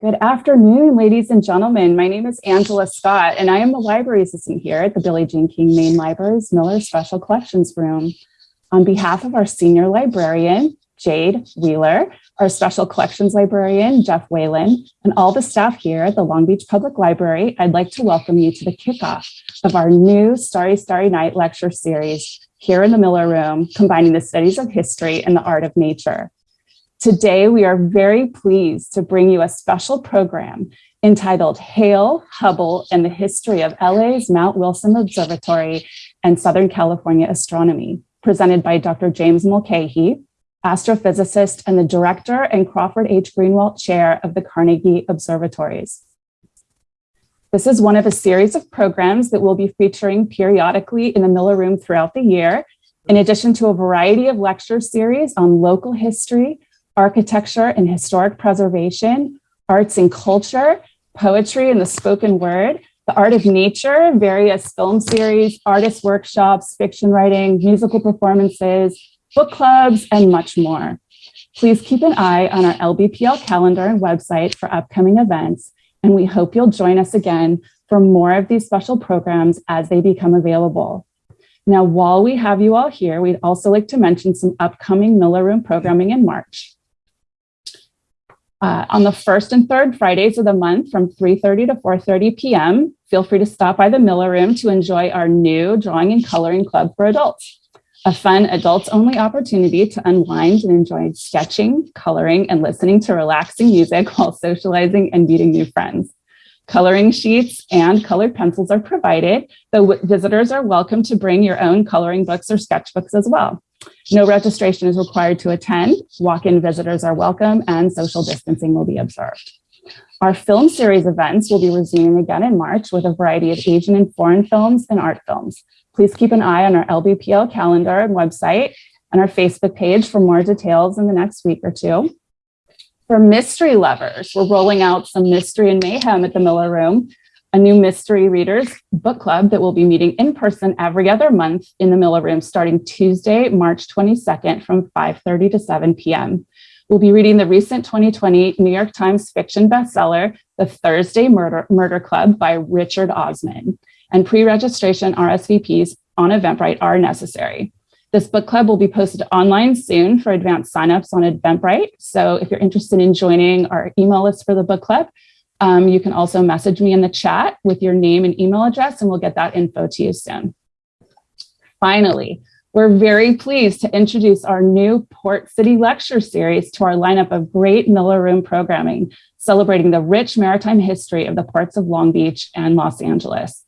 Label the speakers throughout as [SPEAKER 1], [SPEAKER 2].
[SPEAKER 1] Good afternoon, ladies and gentlemen. My name is Angela Scott, and I am the library assistant here at the Billie Jean King Main Library's Miller Special Collections Room. On behalf of our senior librarian, Jade Wheeler, our special collections librarian, Jeff Whalen, and all the staff here at the Long Beach Public Library, I'd like to welcome you to the kickoff of our new Starry Starry Night lecture series here in the Miller Room, combining the studies of history and the art of nature. Today, we are very pleased to bring you a special program entitled Hale, Hubble, and the History of LA's Mount Wilson Observatory and Southern California Astronomy, presented by Dr. James Mulchaey, astrophysicist and the director and Crawford H. Greenewalt Chair of the Carnegie Observatories. This is one of a series of programs that we'll be featuring periodically in the Miller Room throughout the year, in addition to a variety of lecture series on local history, architecture and historic preservation, arts and culture, poetry and the spoken word, the art of nature, various film series, artist workshops, fiction writing, musical performances, book clubs, and much more. Please keep an eye on our LBPL calendar and website for upcoming events, and we hope you'll join us again for more of these special programs as they become available. Now, while we have you all here, we'd also like to mention some upcoming Miller Room programming in March uh, on the first and third Fridays of the month from 3.30 to 4.30 p.m. Feel free to stop by the Miller Room to enjoy our new Drawing and Coloring Club for adults, a fun adults-only opportunity to unwind and enjoy sketching, coloring, and listening to relaxing music while socializing and meeting new friends. Coloring sheets and colored pencils are provided, though visitors are welcome to bring your own coloring books or sketchbooks as well. No registration is required to attend. Walk-in visitors are welcome and social distancing will be observed. Our film series events will be resuming again in March with a variety of Asian and foreign films and art films. Please keep an eye on our LBPL calendar and website and our Facebook page for more details in the next week or two. For mystery lovers, we're rolling out some mystery and mayhem at the Miller Room a new mystery readers book club that will be meeting in person every other month in the Miller Room starting Tuesday, March 22nd from 5.30 to 7 p.m. We'll be reading the recent 2020 New York Times fiction bestseller, The Thursday Murder, Murder Club by Richard Osman, and pre-registration RSVPs on Eventbrite are necessary. This book club will be posted online soon for advanced signups on Eventbrite. So if you're interested in joining our email list for the book club, um, you can also message me in the chat with your name and email address, and we'll get that info to you soon. Finally, we're very pleased to introduce our new Port City Lecture Series to our lineup of great Miller Room programming, celebrating the rich maritime history of the ports of Long Beach and Los Angeles.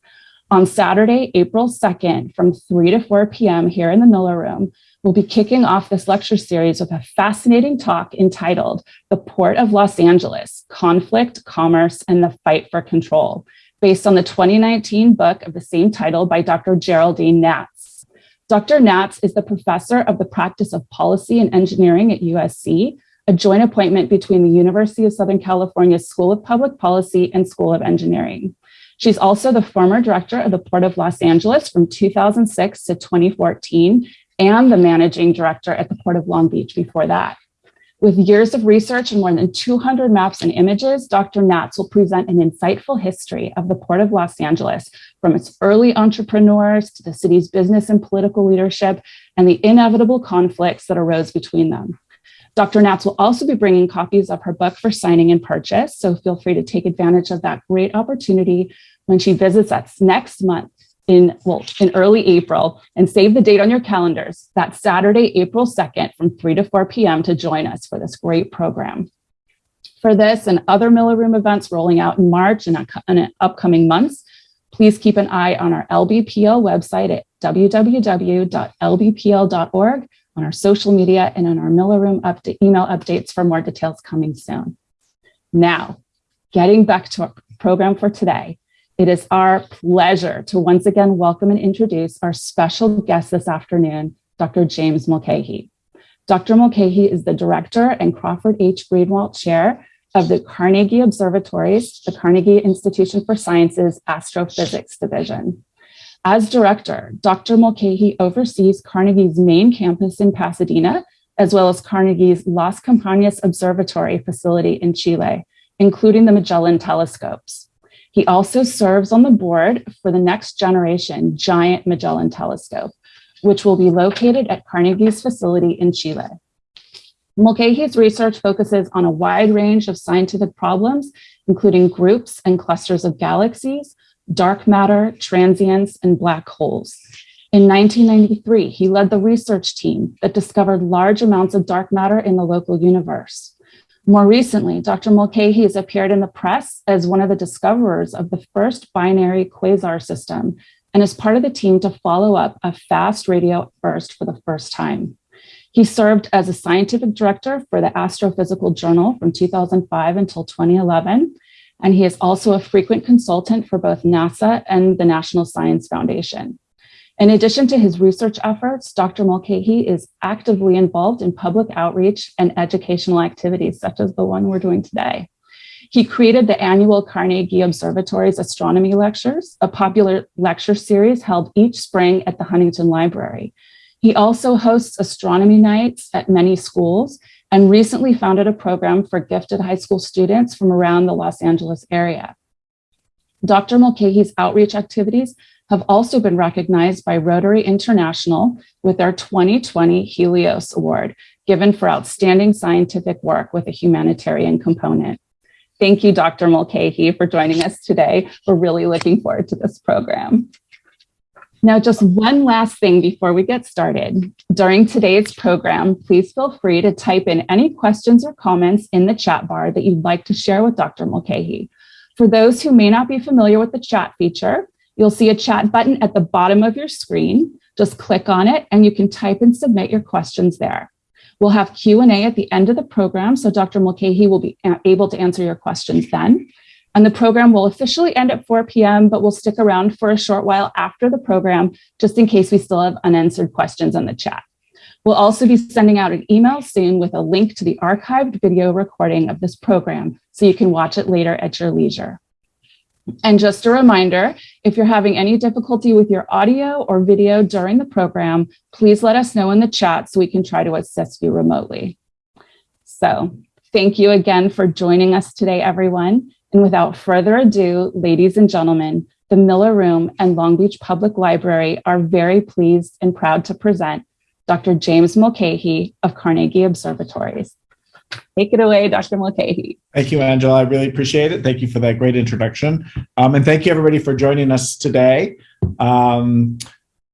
[SPEAKER 1] On Saturday, April 2nd, from 3 to 4 p.m. here in the Miller Room, we'll be kicking off this lecture series with a fascinating talk entitled The Port of Los Angeles, Conflict, Commerce, and the Fight for Control, based on the 2019 book of the same title by Dr. Geraldine Knatz. Dr. Knatz is the professor of the practice of policy and engineering at USC, a joint appointment between the University of Southern California School of Public Policy and School of Engineering. She's also the former director of the Port of Los Angeles from 2006 to 2014 and the managing director at the Port of Long Beach before that. With years of research and more than 200 maps and images, Dr. Knatz will present an insightful history of the Port of Los Angeles from its early entrepreneurs to the city's business and political leadership and the inevitable conflicts that arose between them. Dr. Knatz will also be bringing copies of her book for signing and purchase, so feel free to take advantage of that great opportunity when she visits us next month in, well, in early April and save the date on your calendars. That Saturday, April 2nd from 3 to 4 p.m. to join us for this great program. For this and other Miller Room events rolling out in March and in upcoming months, please keep an eye on our LBPL website at www.lbpl.org, on our social media, and on our Miller Room update, email updates for more details coming soon. Now, getting back to our program for today, it is our pleasure to once again welcome and introduce our special guest this afternoon, Dr. James Mulchaey. Dr. Mulchaey is the director and Crawford H. Greenewalt Chair of the Carnegie Observatories, the Carnegie Institution for Sciences Astrophysics Division. As director, Dr. Mulchaey oversees Carnegie's main campus in Pasadena, as well as Carnegie's Las Campanas Observatory facility in Chile, including the Magellan telescopes. He also serves on the board for the next generation giant Magellan telescope, which will be located at Carnegie's facility in Chile. Mulchaey's research focuses on a wide range of scientific problems, including groups and clusters of galaxies, dark matter, transients, and black holes. In 1993, he led the research team that discovered large amounts of dark matter in the local universe. More recently, Dr. Mulchaey has appeared in the press as one of the discoverers of the first binary quasar system and is part of the team to follow up a fast radio burst for the first time. He served as a scientific director for the Astrophysical Journal from 2005 until 2011, and he is also a frequent consultant for both NASA and the National Science Foundation. In addition to his research efforts, Dr. Mulchaey is actively involved in public outreach and educational activities, such as the one we're doing today. He created the annual Carnegie Observatory's Astronomy Lectures, a popular lecture series held each spring at the Huntington Library. He also hosts astronomy nights at many schools and recently founded a program for gifted high school students from around the Los Angeles area. Dr. Mulchaey's outreach activities have also been recognized by Rotary International with their 2020 Helios Award, given for outstanding scientific work with a humanitarian component. Thank you, Dr. Mulchaey, for joining us today. We're really looking forward to this program. Now, just one last thing before we get started. During today's program, please feel free to type in any questions or comments in the chat bar that you'd like to share with Dr. Mulchaey. For those who may not be familiar with the chat feature, you'll see a chat button at the bottom of your screen. Just click on it and you can type and submit your questions there. We'll have Q&A at the end of the program, so Dr. Mulchaey will be able to answer your questions then. And the program will officially end at 4 p.m., but we'll stick around for a short while after the program, just in case we still have unanswered questions in the chat. We'll also be sending out an email soon with a link to the archived video recording of this program, so you can watch it later at your leisure. And just a reminder, if you're having any difficulty with your audio or video during the program, please let us know in the chat so we can try to assist you remotely. So thank you again for joining us today, everyone. And without further ado, ladies and gentlemen, the Miller Room and Long Beach Public Library are very pleased and proud to present Dr. James Mulchaey of Carnegie Observatories. Take it away, Dr. Mulchaey.
[SPEAKER 2] Thank you, Angela. I really appreciate it. Thank you for that great introduction. Um, and thank you, everybody, for joining us today. Um,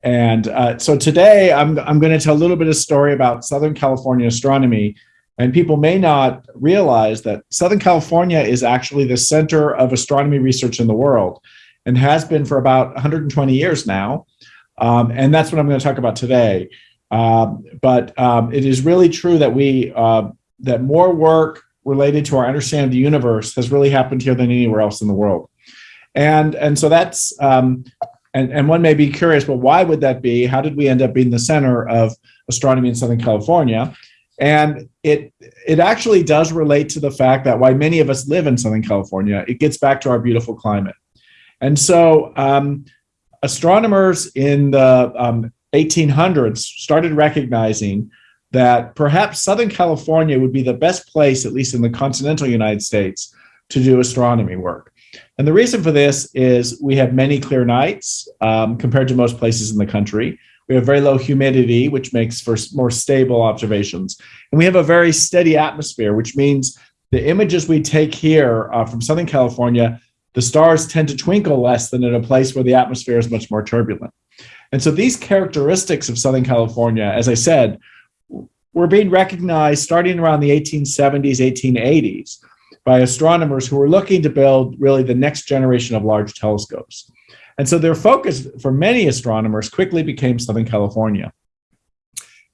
[SPEAKER 2] and uh, so today, I'm, I'm going to tell a little bit of story about Southern California astronomy and people may not realize that Southern California is actually the center of astronomy research in the world and has been for about 120 years now. Um, and that's what I'm going to talk about today. Um, but um, it is really true that we uh, that more work related to our understanding of the universe has really happened here than anywhere else in the world. And, and so that's, um, and, and one may be curious, well, why would that be? How did we end up being the center of astronomy in Southern California? And it it actually does relate to the fact that why many of us live in Southern California, it gets back to our beautiful climate. And so um, astronomers in the um, 1800s started recognizing that perhaps Southern California would be the best place, at least in the continental United States, to do astronomy work. And the reason for this is we have many clear nights um, compared to most places in the country. We have very low humidity, which makes for more stable observations. And we have a very steady atmosphere, which means the images we take here uh, from Southern California, the stars tend to twinkle less than in a place where the atmosphere is much more turbulent. And so these characteristics of Southern California, as I said, were being recognized starting around the 1870s, 1880s by astronomers who were looking to build really the next generation of large telescopes. And so their focus for many astronomers quickly became Southern California.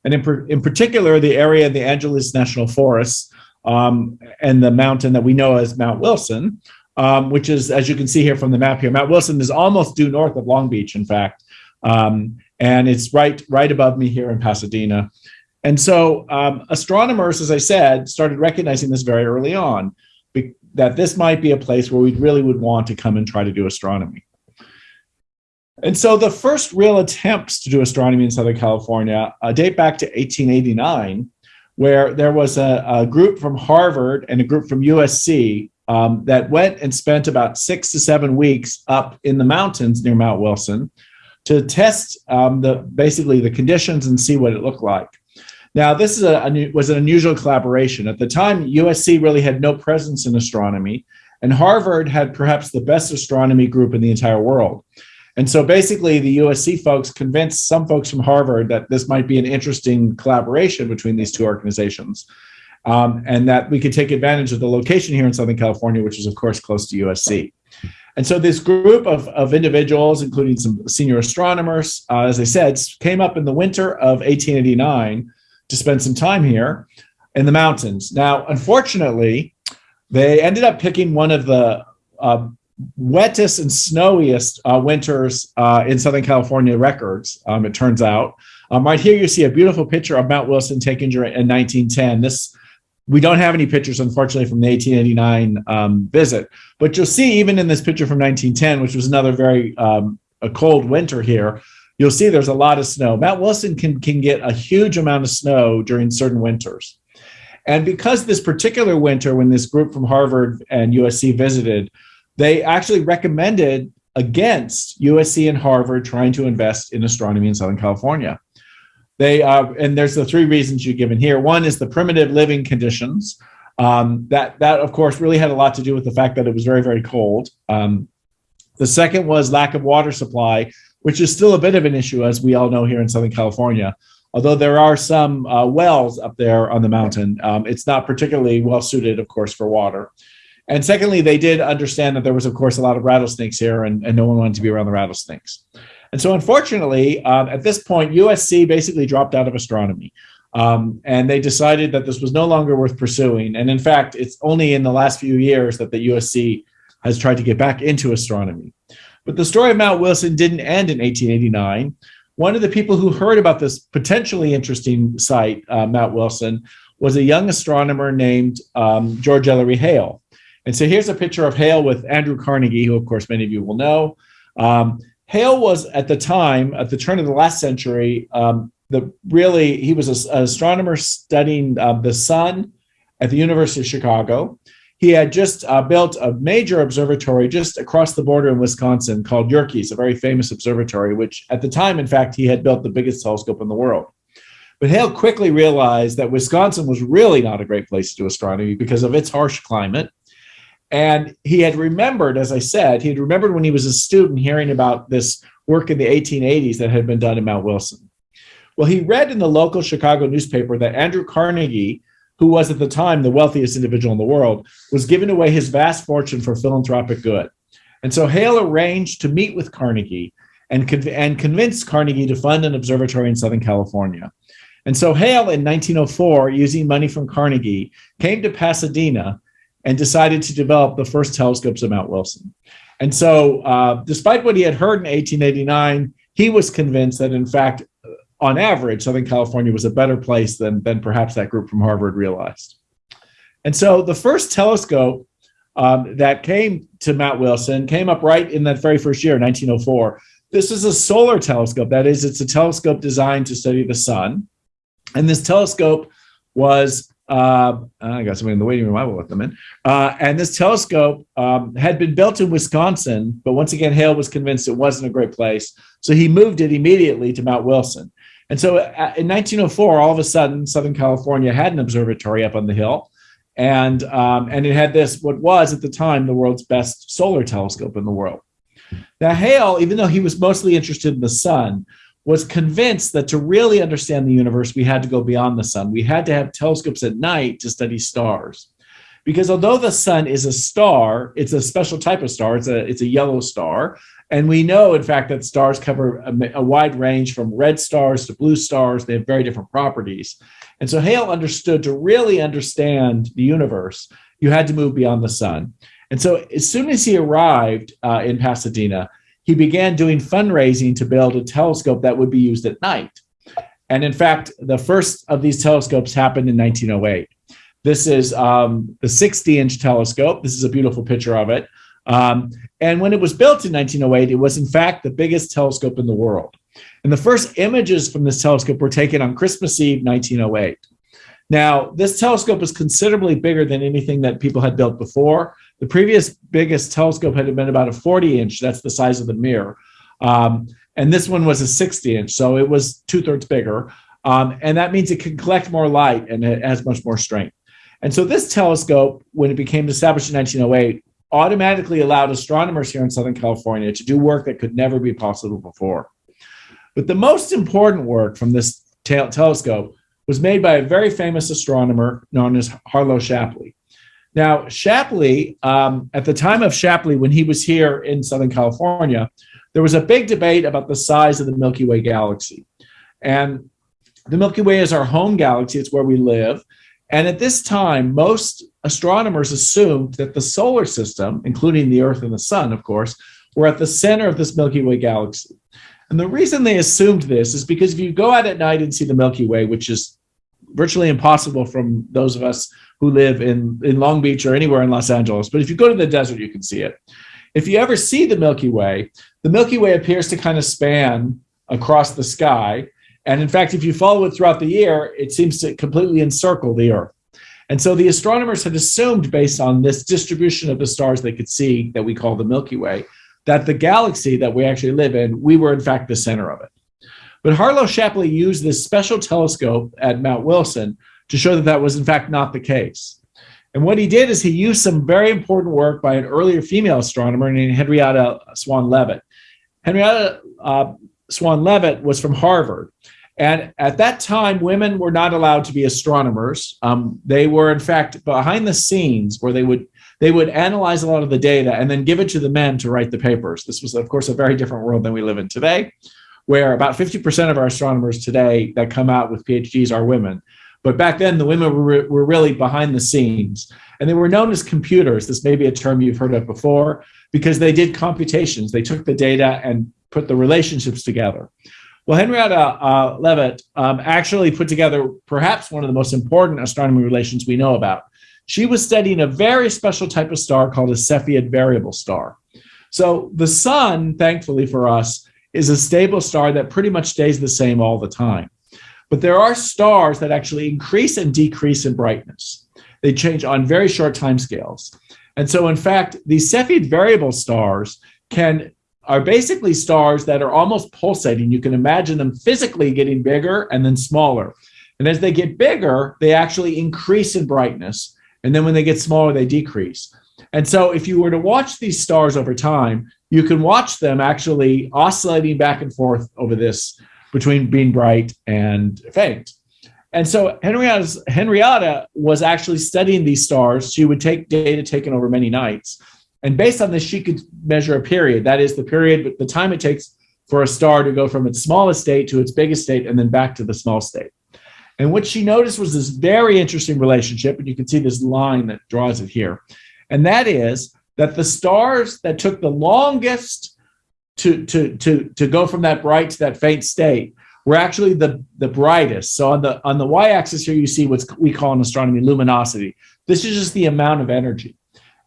[SPEAKER 2] And in, in particular, the area of the Angeles National Forest um, and the mountain that we know as Mount Wilson, um, which is, as you can see here from the map here, Mount Wilson is almost due north of Long Beach, in fact. Um, and it's right, right above me here in Pasadena. And so um, astronomers, as I said, started recognizing this very early on, that this might be a place where we really would want to come and try to do astronomy. And so the first real attempts to do astronomy in Southern California uh, date back to 1889, where there was a, a, group from Harvard and a group from USC, um, that went and spent about six to seven weeks up in the mountains near Mount Wilson to test um, the basically the conditions and see what it looked like. Now, this is a, a, was an unusual collaboration. At the time, USC really had no presence in astronomy, and Harvard had perhaps the best astronomy group in the entire world. And so basically, the USC folks convinced some folks from Harvard that this might be an interesting collaboration between these two organizations. Um, and that we could take advantage of the location here in Southern California, which is, of course, close to USC. And so this group of, of individuals, including some senior astronomers, uh, as I said, came up in the winter of 1889 to spend some time here in the mountains. Now, unfortunately, they ended up picking one of the uh, wettest and snowiest uh, winters uh, in Southern California records, um, it turns out. Um, right here, you see a beautiful picture of Mount Wilson taken during in 1910. This we don't have any pictures, unfortunately, from the 1889 um, visit, but you'll see even in this picture from 1910, which was another very um, a cold winter here, you'll see there's a lot of snow. Mount Wilson can, can get a huge amount of snow during certain winters. And because this particular winter, when this group from Harvard and USC visited, they actually recommended against USC and Harvard trying to invest in astronomy in Southern California. They uh, and there's the three reasons you're given here. One is the primitive living conditions. Um, that that of course really had a lot to do with the fact that it was very very cold. Um, the second was lack of water supply, which is still a bit of an issue as we all know here in Southern California. Although there are some uh, wells up there on the mountain, um, it's not particularly well suited, of course, for water. And secondly, they did understand that there was, of course, a lot of rattlesnakes here, and, and no one wanted to be around the rattlesnakes. And so, unfortunately, um, at this point, USC basically dropped out of astronomy. Um, and they decided that this was no longer worth pursuing. And in fact, it's only in the last few years that the USC has tried to get back into astronomy. But the story of Mount Wilson didn't end in 1889. One of the people who heard about this potentially interesting site, uh, Mount Wilson, was a young astronomer named um, George Ellery Hale. And so here's a picture of Hale with Andrew Carnegie, who, of course, many of you will know. Um, Hale was at the time, at the turn of the last century, um, the really he was a, an astronomer studying uh, the sun at the University of Chicago. He had just uh, built a major observatory just across the border in Wisconsin called Yerkes, a very famous observatory, which at the time, in fact, he had built the biggest telescope in the world. But Hale quickly realized that Wisconsin was really not a great place to do astronomy because of its harsh climate and he had remembered, as I said, he had remembered when he was a student hearing about this work in the 1880s that had been done in Mount Wilson. Well, he read in the local Chicago newspaper that Andrew Carnegie, who was at the time the wealthiest individual in the world, was giving away his vast fortune for philanthropic good. And so Hale arranged to meet with Carnegie and, conv- and convinced Carnegie to fund an observatory in Southern California. And so Hale in 1904, using money from Carnegie, came to Pasadena and decided to develop the first telescopes at Mount Wilson. And so, uh, despite what he had heard in 1889, he was convinced that, in fact, on average, Southern California was a better place than, than perhaps that group from Harvard realized. And so, the first telescope um, that came to Mount Wilson came up right in that very first year, 1904. This is a solar telescope. That is, it's a telescope designed to study the sun. And this telescope was uh, I got somebody in the waiting room. I will let them in. Uh, and this telescope um, had been built in Wisconsin, but once again, Hale was convinced it wasn't a great place. So he moved it immediately to Mount Wilson. And so uh, in 1904, all of a sudden, Southern California had an observatory up on the hill. And, um, and it had this, what was at the time the world's best solar telescope in the world. Now, Hale, even though he was mostly interested in the sun, was convinced that to really understand the universe, we had to go beyond the sun. We had to have telescopes at night to study stars. Because although the sun is a star, it's a special type of star, it's a, it's a yellow star. And we know, in fact, that stars cover a, a wide range from red stars to blue stars. They have very different properties. And so Hale understood to really understand the universe, you had to move beyond the sun. And so as soon as he arrived uh, in Pasadena, he began doing fundraising to build a telescope that would be used at night. And in fact, the first of these telescopes happened in 1908. This is um, the 60 inch telescope. This is a beautiful picture of it. Um, and when it was built in 1908, it was in fact the biggest telescope in the world. And the first images from this telescope were taken on Christmas Eve, 1908. Now, this telescope is considerably bigger than anything that people had built before. The previous biggest telescope had been about a 40 inch, that's the size of the mirror. Um, and this one was a 60 inch, so it was two thirds bigger. Um, and that means it can collect more light and it has much more strength. And so this telescope, when it became established in 1908, automatically allowed astronomers here in Southern California to do work that could never be possible before. But the most important work from this telescope was made by a very famous astronomer known as Harlow Shapley. Now, Shapley, um, at the time of Shapley, when he was here in Southern California, there was a big debate about the size of the Milky Way galaxy. And the Milky Way is our home galaxy, it's where we live. And at this time, most astronomers assumed that the solar system, including the Earth and the Sun, of course, were at the center of this Milky Way galaxy. And the reason they assumed this is because if you go out at night and see the Milky Way, which is virtually impossible from those of us who live in, in Long Beach or anywhere in Los Angeles, but if you go to the desert, you can see it. If you ever see the Milky Way, the Milky Way appears to kind of span across the sky. And in fact, if you follow it throughout the year, it seems to completely encircle the Earth. And so the astronomers had assumed, based on this distribution of the stars they could see that we call the Milky Way, that the galaxy that we actually live in, we were in fact the center of it. But Harlow Shapley used this special telescope at Mount Wilson to show that that was in fact not the case. And what he did is he used some very important work by an earlier female astronomer named Henrietta Swan Leavitt. Henrietta uh, Swan Leavitt was from Harvard. And at that time, women were not allowed to be astronomers. Um, they were, in fact, behind the scenes where they would they would analyze a lot of the data and then give it to the men to write the papers. This was, of course, a very different world than we live in today, where about 50% of our astronomers today that come out with PhDs are women. But back then, the women were, were really behind the scenes. And they were known as computers. This may be a term you've heard of before, because they did computations. They took the data and put the relationships together. Well, Henrietta uh, Leavitt um, actually put together perhaps one of the most important astronomy relations we know about. She was studying a very special type of star called a Cepheid variable star. So the sun, thankfully for us, is a stable star that pretty much stays the same all the time. But there are stars that actually increase and decrease in brightness. They change on very short time scales. And so, in fact, these Cepheid variable stars can are basically stars that are almost pulsating. You can imagine them physically getting bigger and then smaller. And as they get bigger, they actually increase in brightness. And then when they get smaller, they decrease. And so if you were to watch these stars over time, you can watch them actually oscillating back and forth over this between being bright and faint. And so Henrietta's, Henrietta was actually studying these stars. She would take data taken over many nights. And based on this, she could measure a period. That is the period, but the time it takes for a star to go from its smallest state to its biggest state and then back to the small state. And what she noticed was this very interesting relationship, and you can see this line that draws it here. And that is that the stars that took the longest to, to, to, to go from that bright to that faint state were actually the, the brightest. So on the on the y-axis here, you see what we call in astronomy luminosity. This is just the amount of energy.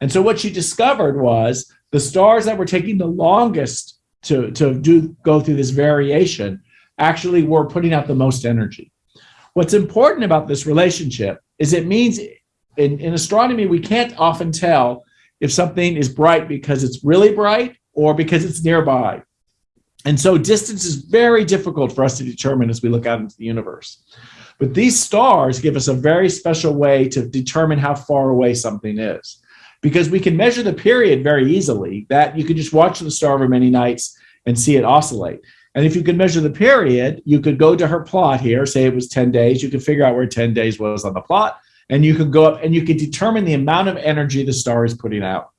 [SPEAKER 2] And so what she discovered was the stars that were taking the longest to, to do go through this variation actually were putting out the most energy. What's important about this relationship is it means in, in astronomy, we can't often tell if something is bright because it's really bright or because it's nearby. And so distance is very difficult for us to determine as we look out into the universe. But these stars give us a very special way to determine how far away something is. Because we can measure the period very easily, that you can just watch the star over many nights and see it oscillate. And if you could measure the period, you could go to her plot here, say it was 10 days, you could figure out where 10 days was on the plot, and you can go up and you can determine the amount of energy the star is putting out.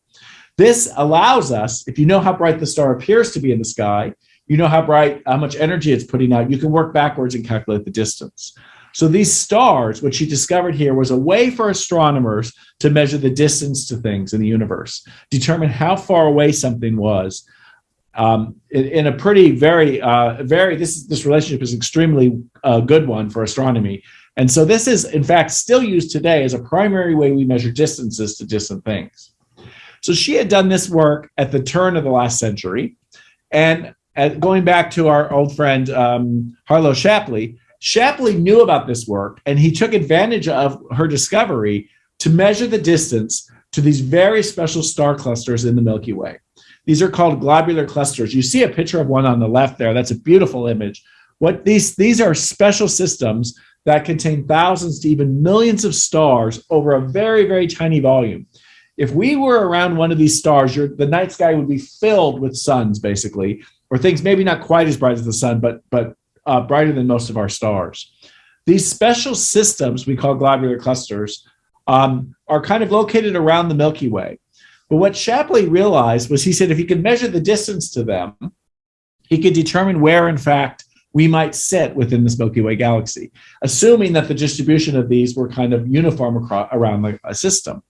[SPEAKER 2] This allows us, if you know how bright the star appears to be in the sky, you know how bright, how much energy it's putting out, you can work backwards and calculate the distance. So these stars, what she discovered here was a way for astronomers to measure the distance to things in the universe, determine how far away something was, um, in, in, a pretty very uh, very this this relationship is extremely uh, good one for astronomy and so this is in fact still used today as a primary way we measure distances to distant things so she had done this work at the turn of the last century and at, going back to our old friend um, harlow shapley shapley knew about this work and he took advantage of her discovery to measure the distance to these very special star clusters in the Milky Way. These are called globular clusters. You see a picture of one on the left there. That's a beautiful image. What these, these are special systems that contain thousands to even millions of stars over a very, very tiny volume. If we were around one of these stars, the night sky would be filled with suns, basically, or things maybe not quite as bright as the sun, but, but uh, brighter than most of our stars. These special systems we call globular clusters um, are kind of located around the Milky Way. But what Shapley realized was he said if he could measure the distance to them, he could determine where, in fact, we might sit within this Milky Way galaxy, assuming that the distribution of these were kind of uniform across, around the system.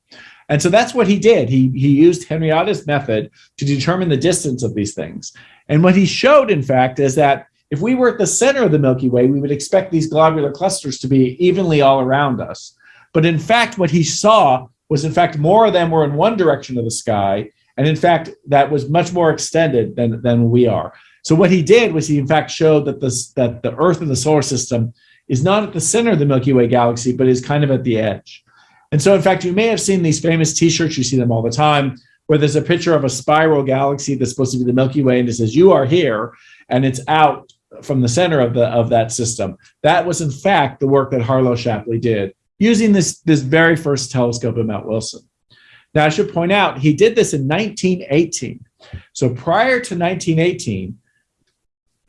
[SPEAKER 2] And so that's what he did. He, he used Henrietta's method to determine the distance of these things. And what he showed, in fact, is that if we were at the center of the Milky Way, we would expect these globular clusters to be evenly all around us. But in fact, what he saw was, in fact, more of them were in one direction of the sky. And in fact, that was much more extended than, than we are. So what he did was he, in fact, showed that, this, that the Earth and the solar system is not at the center of the Milky Way galaxy, but is kind of at the edge. And so, in fact, you may have seen these famous T-shirts. You see them all the time, where there's a picture of a spiral galaxy that's supposed to be the Milky Way, and it says "You are here," and it's out from the center of the of that system. That was, in fact, the work that Harlow Shapley did using this this very first telescope at Mount Wilson. Now, I should point out he did this in 1918. So prior to 1918,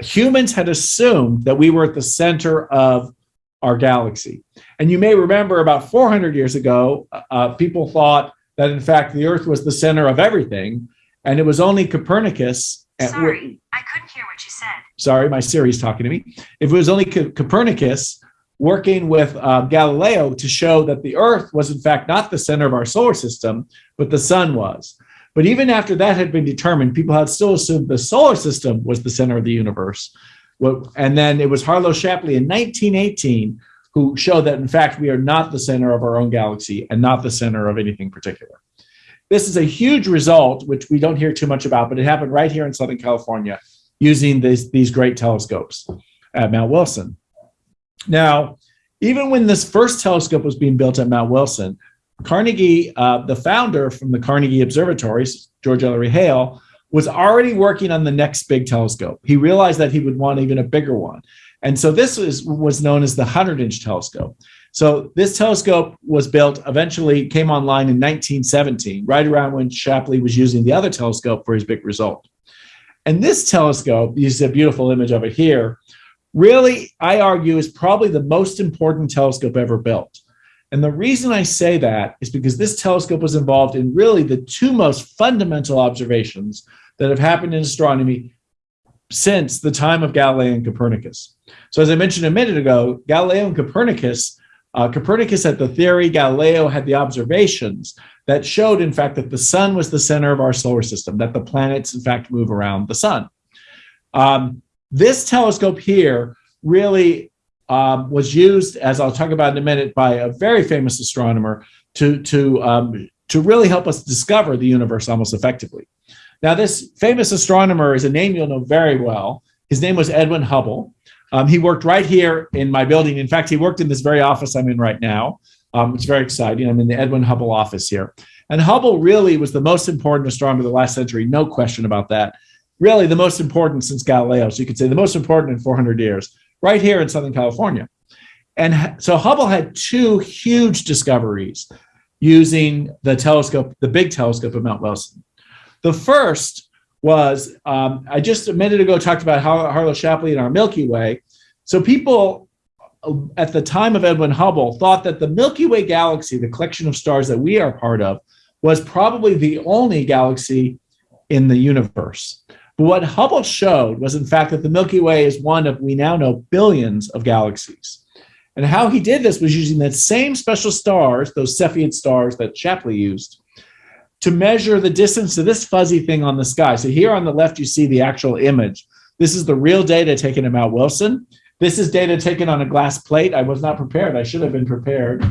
[SPEAKER 2] humans had assumed that we were at the center of our galaxy. And you may remember about 400 years ago, uh, people thought that in fact the Earth was the center of everything, and it was only Copernicus.
[SPEAKER 3] Sorry, I couldn't hear what you said.
[SPEAKER 2] Sorry, my Siri's talking to me. If it was only Co Copernicus working with uh, Galileo to show that the Earth was in fact not the center of our solar system, but the sun was. But even after that had been determined, people had still assumed the solar system was the center of the universe. And then it was Harlow Shapley in 1918 who showed that, in fact, we are not the center of our own galaxy and not the center of anything particular. This is a huge result, which we don't hear too much about, but it happened right here in Southern California using this, these great telescopes at Mount Wilson. Now, even when this first telescope was being built at Mount Wilson, Carnegie, uh, the founder from the Carnegie Observatories, George Ellery Hale, was already working on the next big telescope. He realized that he would want even a bigger one. And so this was, was known as the 100 inch telescope. So this telescope was built, eventually came online in 1917, right around when Shapley was using the other telescope for his big result. And this telescope, you see a beautiful image of it here, really, I argue, is probably the most important telescope ever built. And the reason I say that is because this telescope was involved in really the two most fundamental observations that have happened in astronomy since the time of Galileo and Copernicus. So as I mentioned a minute ago, Galileo and Copernicus, uh, Copernicus had the theory, Galileo had the observations that showed, in fact, that the sun was the center of our solar system, that the planets, in fact, move around the sun. Um, this telescope here really um, was used, as I'll talk about in a minute, by a very famous astronomer to, to, um, to really help us discover the universe almost effectively. Now, this famous astronomer is a name you'll know very well. His name was Edwin Hubble. Um, he worked right here in my building. In fact, he worked in this very office I'm in right now. Um, it's very exciting. I'm in the Edwin Hubble office here. And Hubble really was the most important astronomer of the last century, no question about that. Really, the most important since Galileo. So you could say the most important in 400 years, right here in Southern California. And so Hubble had two huge discoveries using the telescope, the big telescope at Mount Wilson. The first was, um, I just a minute ago talked about Har Harlow Shapley and our Milky Way. So people uh, at the time of Edwin Hubble thought that the Milky Way galaxy, the collection of stars that we are part of, was probably the only galaxy in the universe. But what Hubble showed was, in fact, that the Milky Way is one of, we now know, billions of galaxies. And how he did this was using that same special stars, those Cepheid stars that Shapley used, to measure the distance to this fuzzy thing on the sky. So here on the left, you see the actual image. This is the real data taken at Mount Wilson. This is data taken on a glass plate. I was not prepared. I should have been prepared.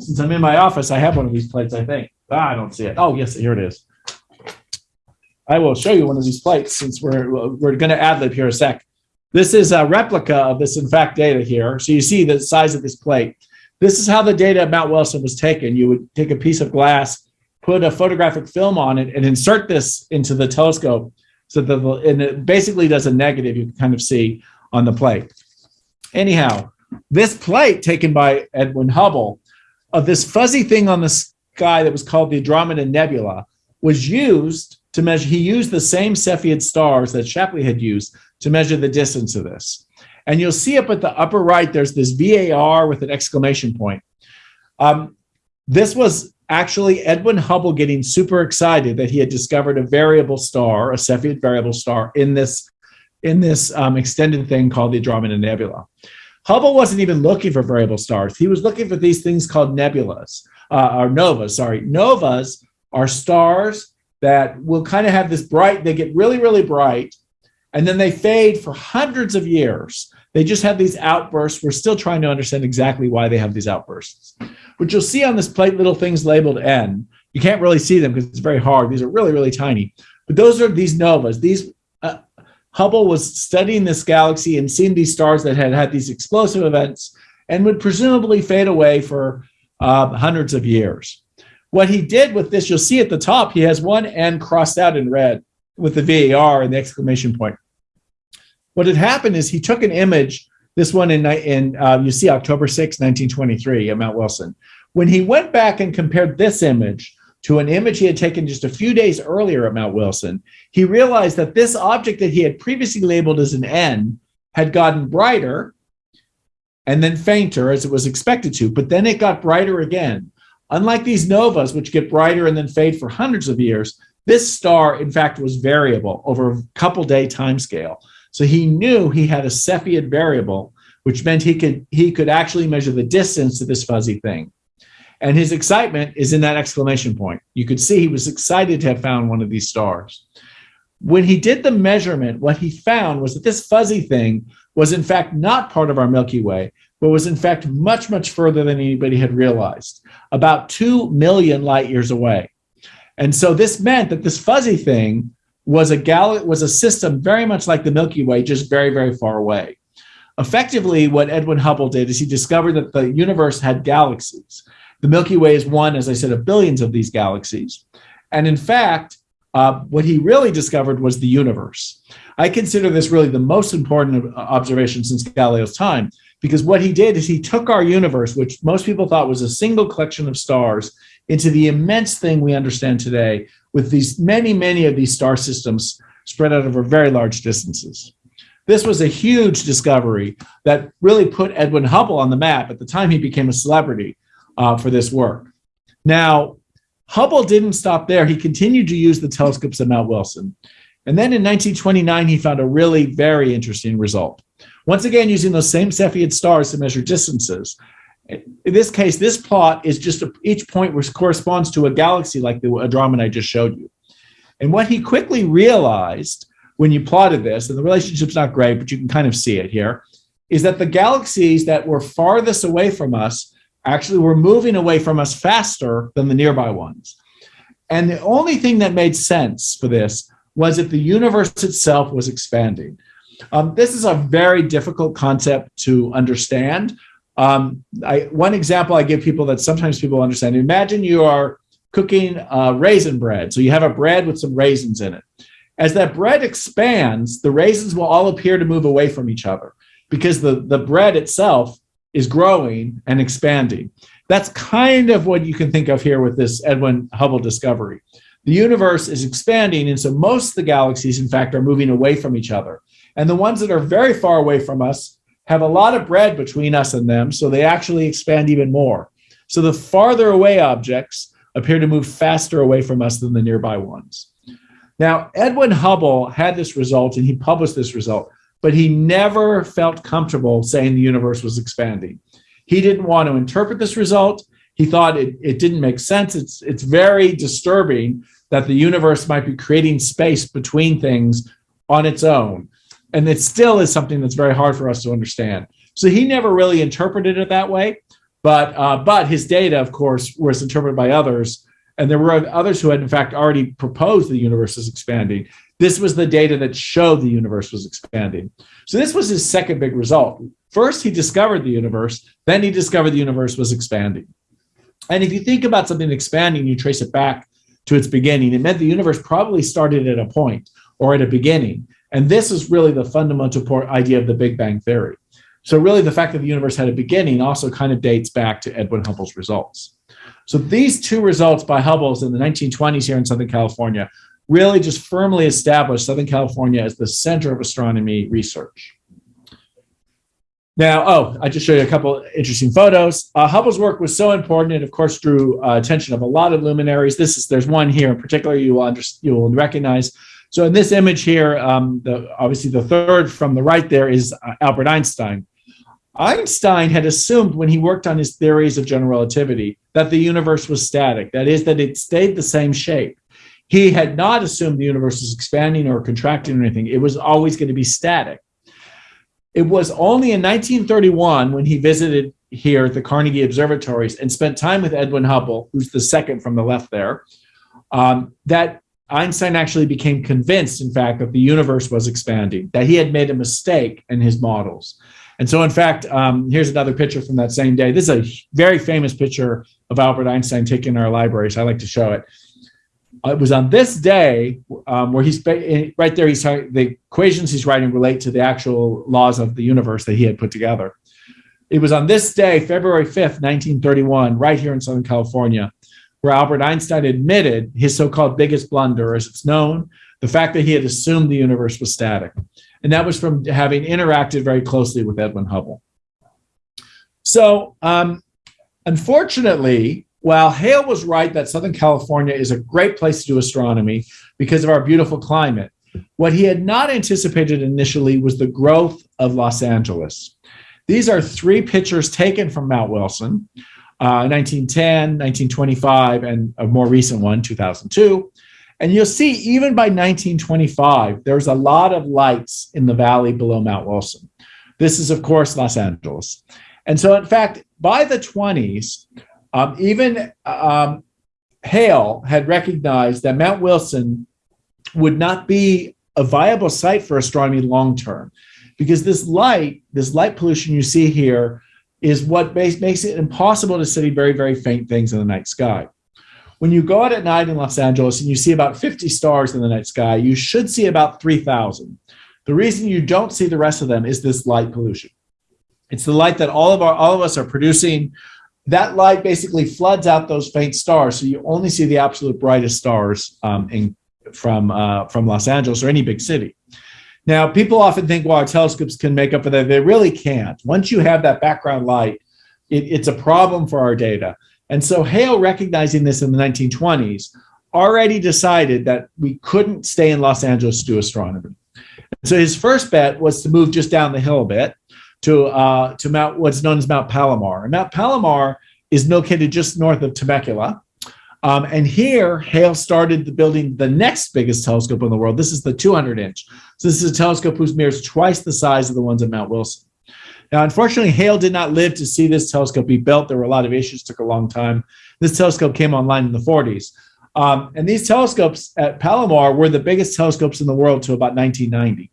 [SPEAKER 2] Since I'm in my office, I have one of these plates, I think. Ah, I don't see it. Oh, yes, here it is. I will show you one of these plates since we're, we're going to ad lib here a sec. This is a replica of this, in fact, data here. So you see the size of this plate. This is how the data at Mount Wilson was taken. You would take a piece of glass put a photographic film on it and insert this into the telescope so that the, and it basically does a negative you can kind of see on the plate. Anyhow, this plate taken by Edwin Hubble of this fuzzy thing on the sky that was called the Andromeda Nebula was used to measure, he used the same Cepheid stars that Shapley had used to measure the distance of this. And you'll see up at the upper right, there's this VAR with an exclamation point. Um, this was actually Edwin Hubble getting super excited that he had discovered a variable star, a Cepheid variable star in this, in this um, extended thing called the Andromeda Nebula. Hubble wasn't even looking for variable stars. He was looking for these things called nebulas, uh, or novas, sorry. Novas are stars that will kind of have this bright, they get really, really bright, and then they fade for hundreds of years. They just have these outbursts. We're still trying to understand exactly why they have these outbursts. What you'll see on this plate, little things labeled N, you can't really see them because it's very hard. These are really, really tiny. But those are these novas. These uh, Hubble was studying this galaxy and seeing these stars that had had these explosive events and would presumably fade away for uh, hundreds of years. What he did with this, you'll see at the top, he has one N crossed out in red with the VAR and the exclamation point. What had happened is he took an image, this one in, in uh, you see October 6, 1923 at Mount Wilson. When he went back and compared this image to an image he had taken just a few days earlier at Mount Wilson, he realized that this object that he had previously labeled as an N had gotten brighter and then fainter as it was expected to, but then it got brighter again. Unlike these novas, which get brighter and then fade for hundreds of years, this star, in fact, was variable over a couple day time scale. So he knew he had a Cepheid variable, which meant he could, he could actually measure the distance to this fuzzy thing. And his excitement is in that exclamation point. You could see he was excited to have found one of these stars. When he did the measurement, what he found was that this fuzzy thing was in fact not part of our Milky Way, but was in fact much, much further than anybody had realized, about 2 million light years away. And so this meant that this fuzzy thing was a gal was a system very much like the Milky Way, just very, very far away. Effectively, what Edwin Hubble did is he discovered that the universe had galaxies. The Milky Way is one, as I said, of billions of these galaxies. And in fact, uh, what he really discovered was the universe. I consider this really the most important observation since Galileo's time because what he did is he took our universe, which most people thought was a single collection of stars, into the immense thing we understand today with these many, many of these star systems spread out over very large distances. This was a huge discovery that really put Edwin Hubble on the map. At the time, he became a celebrity uh, for this work. Now, Hubble didn't stop there. He continued to use the telescopes at Mount Wilson. And then in 1929, he found a really very interesting result. Once again, using those same Cepheid stars to measure distances. In this case, this plot is just a, each point which corresponds to a galaxy like the Andromeda I just showed you. And what he quickly realized when you plotted this, and the relationship's not great, but you can kind of see it here, is that the galaxies that were farthest away from us actually were moving away from us faster than the nearby ones. And the only thing that made sense for this was that the universe itself was expanding. Um, this is a very difficult concept to understand. Um, I, one example I give people that sometimes people understand, imagine you are cooking uh, raisin bread. So you have a bread with some raisins in it. As that bread expands, the raisins will all appear to move away from each other because the, the bread itself is growing and expanding. That's kind of what you can think of here with this Edwin Hubble discovery. The universe is expanding, and so most of the galaxies, in fact, are moving away from each other. And the ones that are very far away from us have a lot of bread between us and them, so they actually expand even more. So the farther away objects appear to move faster away from us than the nearby ones. Now, Edwin Hubble had this result and he published this result, but he never felt comfortable saying the universe was expanding. He didn't want to interpret this result. He thought it, it didn't make sense. It's, it's very disturbing that the universe might be creating space between things on its own. And it still is something that's very hard for us to understand. So he never really interpreted it that way. But, uh, but his data, of course, was interpreted by others. And there were others who had, in fact, already proposed the universe is expanding. This was the data that showed the universe was expanding. So this was his second big result. First, he discovered the universe. Then he discovered the universe was expanding. And if you think about something expanding, you trace it back to its beginning. It meant the universe probably started at a point or at a beginning. And this is really the fundamental idea of the Big Bang Theory. So really the fact that the universe had a beginning also kind of dates back to Edwin Hubble's results. So these two results by Hubble's in the 1920s here in Southern California really just firmly established Southern California as the center of astronomy research. Now, oh, I just showed you a couple interesting photos. Uh, Hubble's work was so important, and of course, drew uh, attention of a lot of luminaries. This is there's one here in particular you will you will recognize. So in this image here, um, the, obviously the third from the right there is uh, Albert Einstein. Einstein had assumed when he worked on his theories of general relativity that the universe was static. That is, that it stayed the same shape. He had not assumed the universe was expanding or contracting or anything. It was always going to be static. It was only in 1931 when he visited here at the Carnegie Observatories and spent time with Edwin Hubble, who's the second from the left there, um, that Einstein actually became convinced, in fact, that the universe was expanding, that he had made a mistake in his models. And so, in fact, um, here's another picture from that same day. This is a very famous picture of Albert Einstein taken in our library, so I like to show it. Uh, it was on this day um, where he's right there. He's the equations he's writing relate to the actual laws of the universe that he had put together. It was on this day, February 5th, 1931, right here in Southern California, where Albert Einstein admitted his so called biggest blunder, as it's known, the fact that he had assumed the universe was static. And that was from having interacted very closely with Edwin Hubble. So, um, unfortunately, while Hale was right that Southern California is a great place to do astronomy because of our beautiful climate, what he had not anticipated initially was the growth of Los Angeles. These are three pictures taken from Mount Wilson, uh, 1910, 1925, and a more recent one, 2002. And you'll see, even by 1925, there's a lot of lights in the valley below Mount Wilson. This is, of course, Los Angeles. And so, in fact, by the 20s, um, even um, Hale had recognized that Mount Wilson would not be a viable site for astronomy long term because this light, this light pollution you see here, is what makes it impossible to see very, very faint things in the night sky. When you go out at night in Los Angeles and you see about 50 stars in the night sky, you should see about 3,000. The reason you don't see the rest of them is this light pollution. It's the light that all of our all of us are producing that light basically floods out those faint stars. So you only see the absolute brightest stars um, in, from, uh, from Los Angeles or any big city. Now, people often think, well, our telescopes can make up for that. They really can't. Once you have that background light, it, it's a problem for our data. And so Hale, recognizing this in the 1920s, already decided that we couldn't stay in Los Angeles to do astronomy. So his first bet was to move just down the hill a bit to uh, to Mount what's known as Mount Palomar. And Mount Palomar is located just north of Temecula. Um, and here, Hale started the building the next biggest telescope in the world. This is the 200 inch. So this is a telescope whose mirror is twice the size of the ones at Mount Wilson. Now, unfortunately, Hale did not live to see this telescope be built. There were a lot of issues, took a long time. This telescope came online in the 40s. Um, and these telescopes at Palomar were the biggest telescopes in the world to about 1990.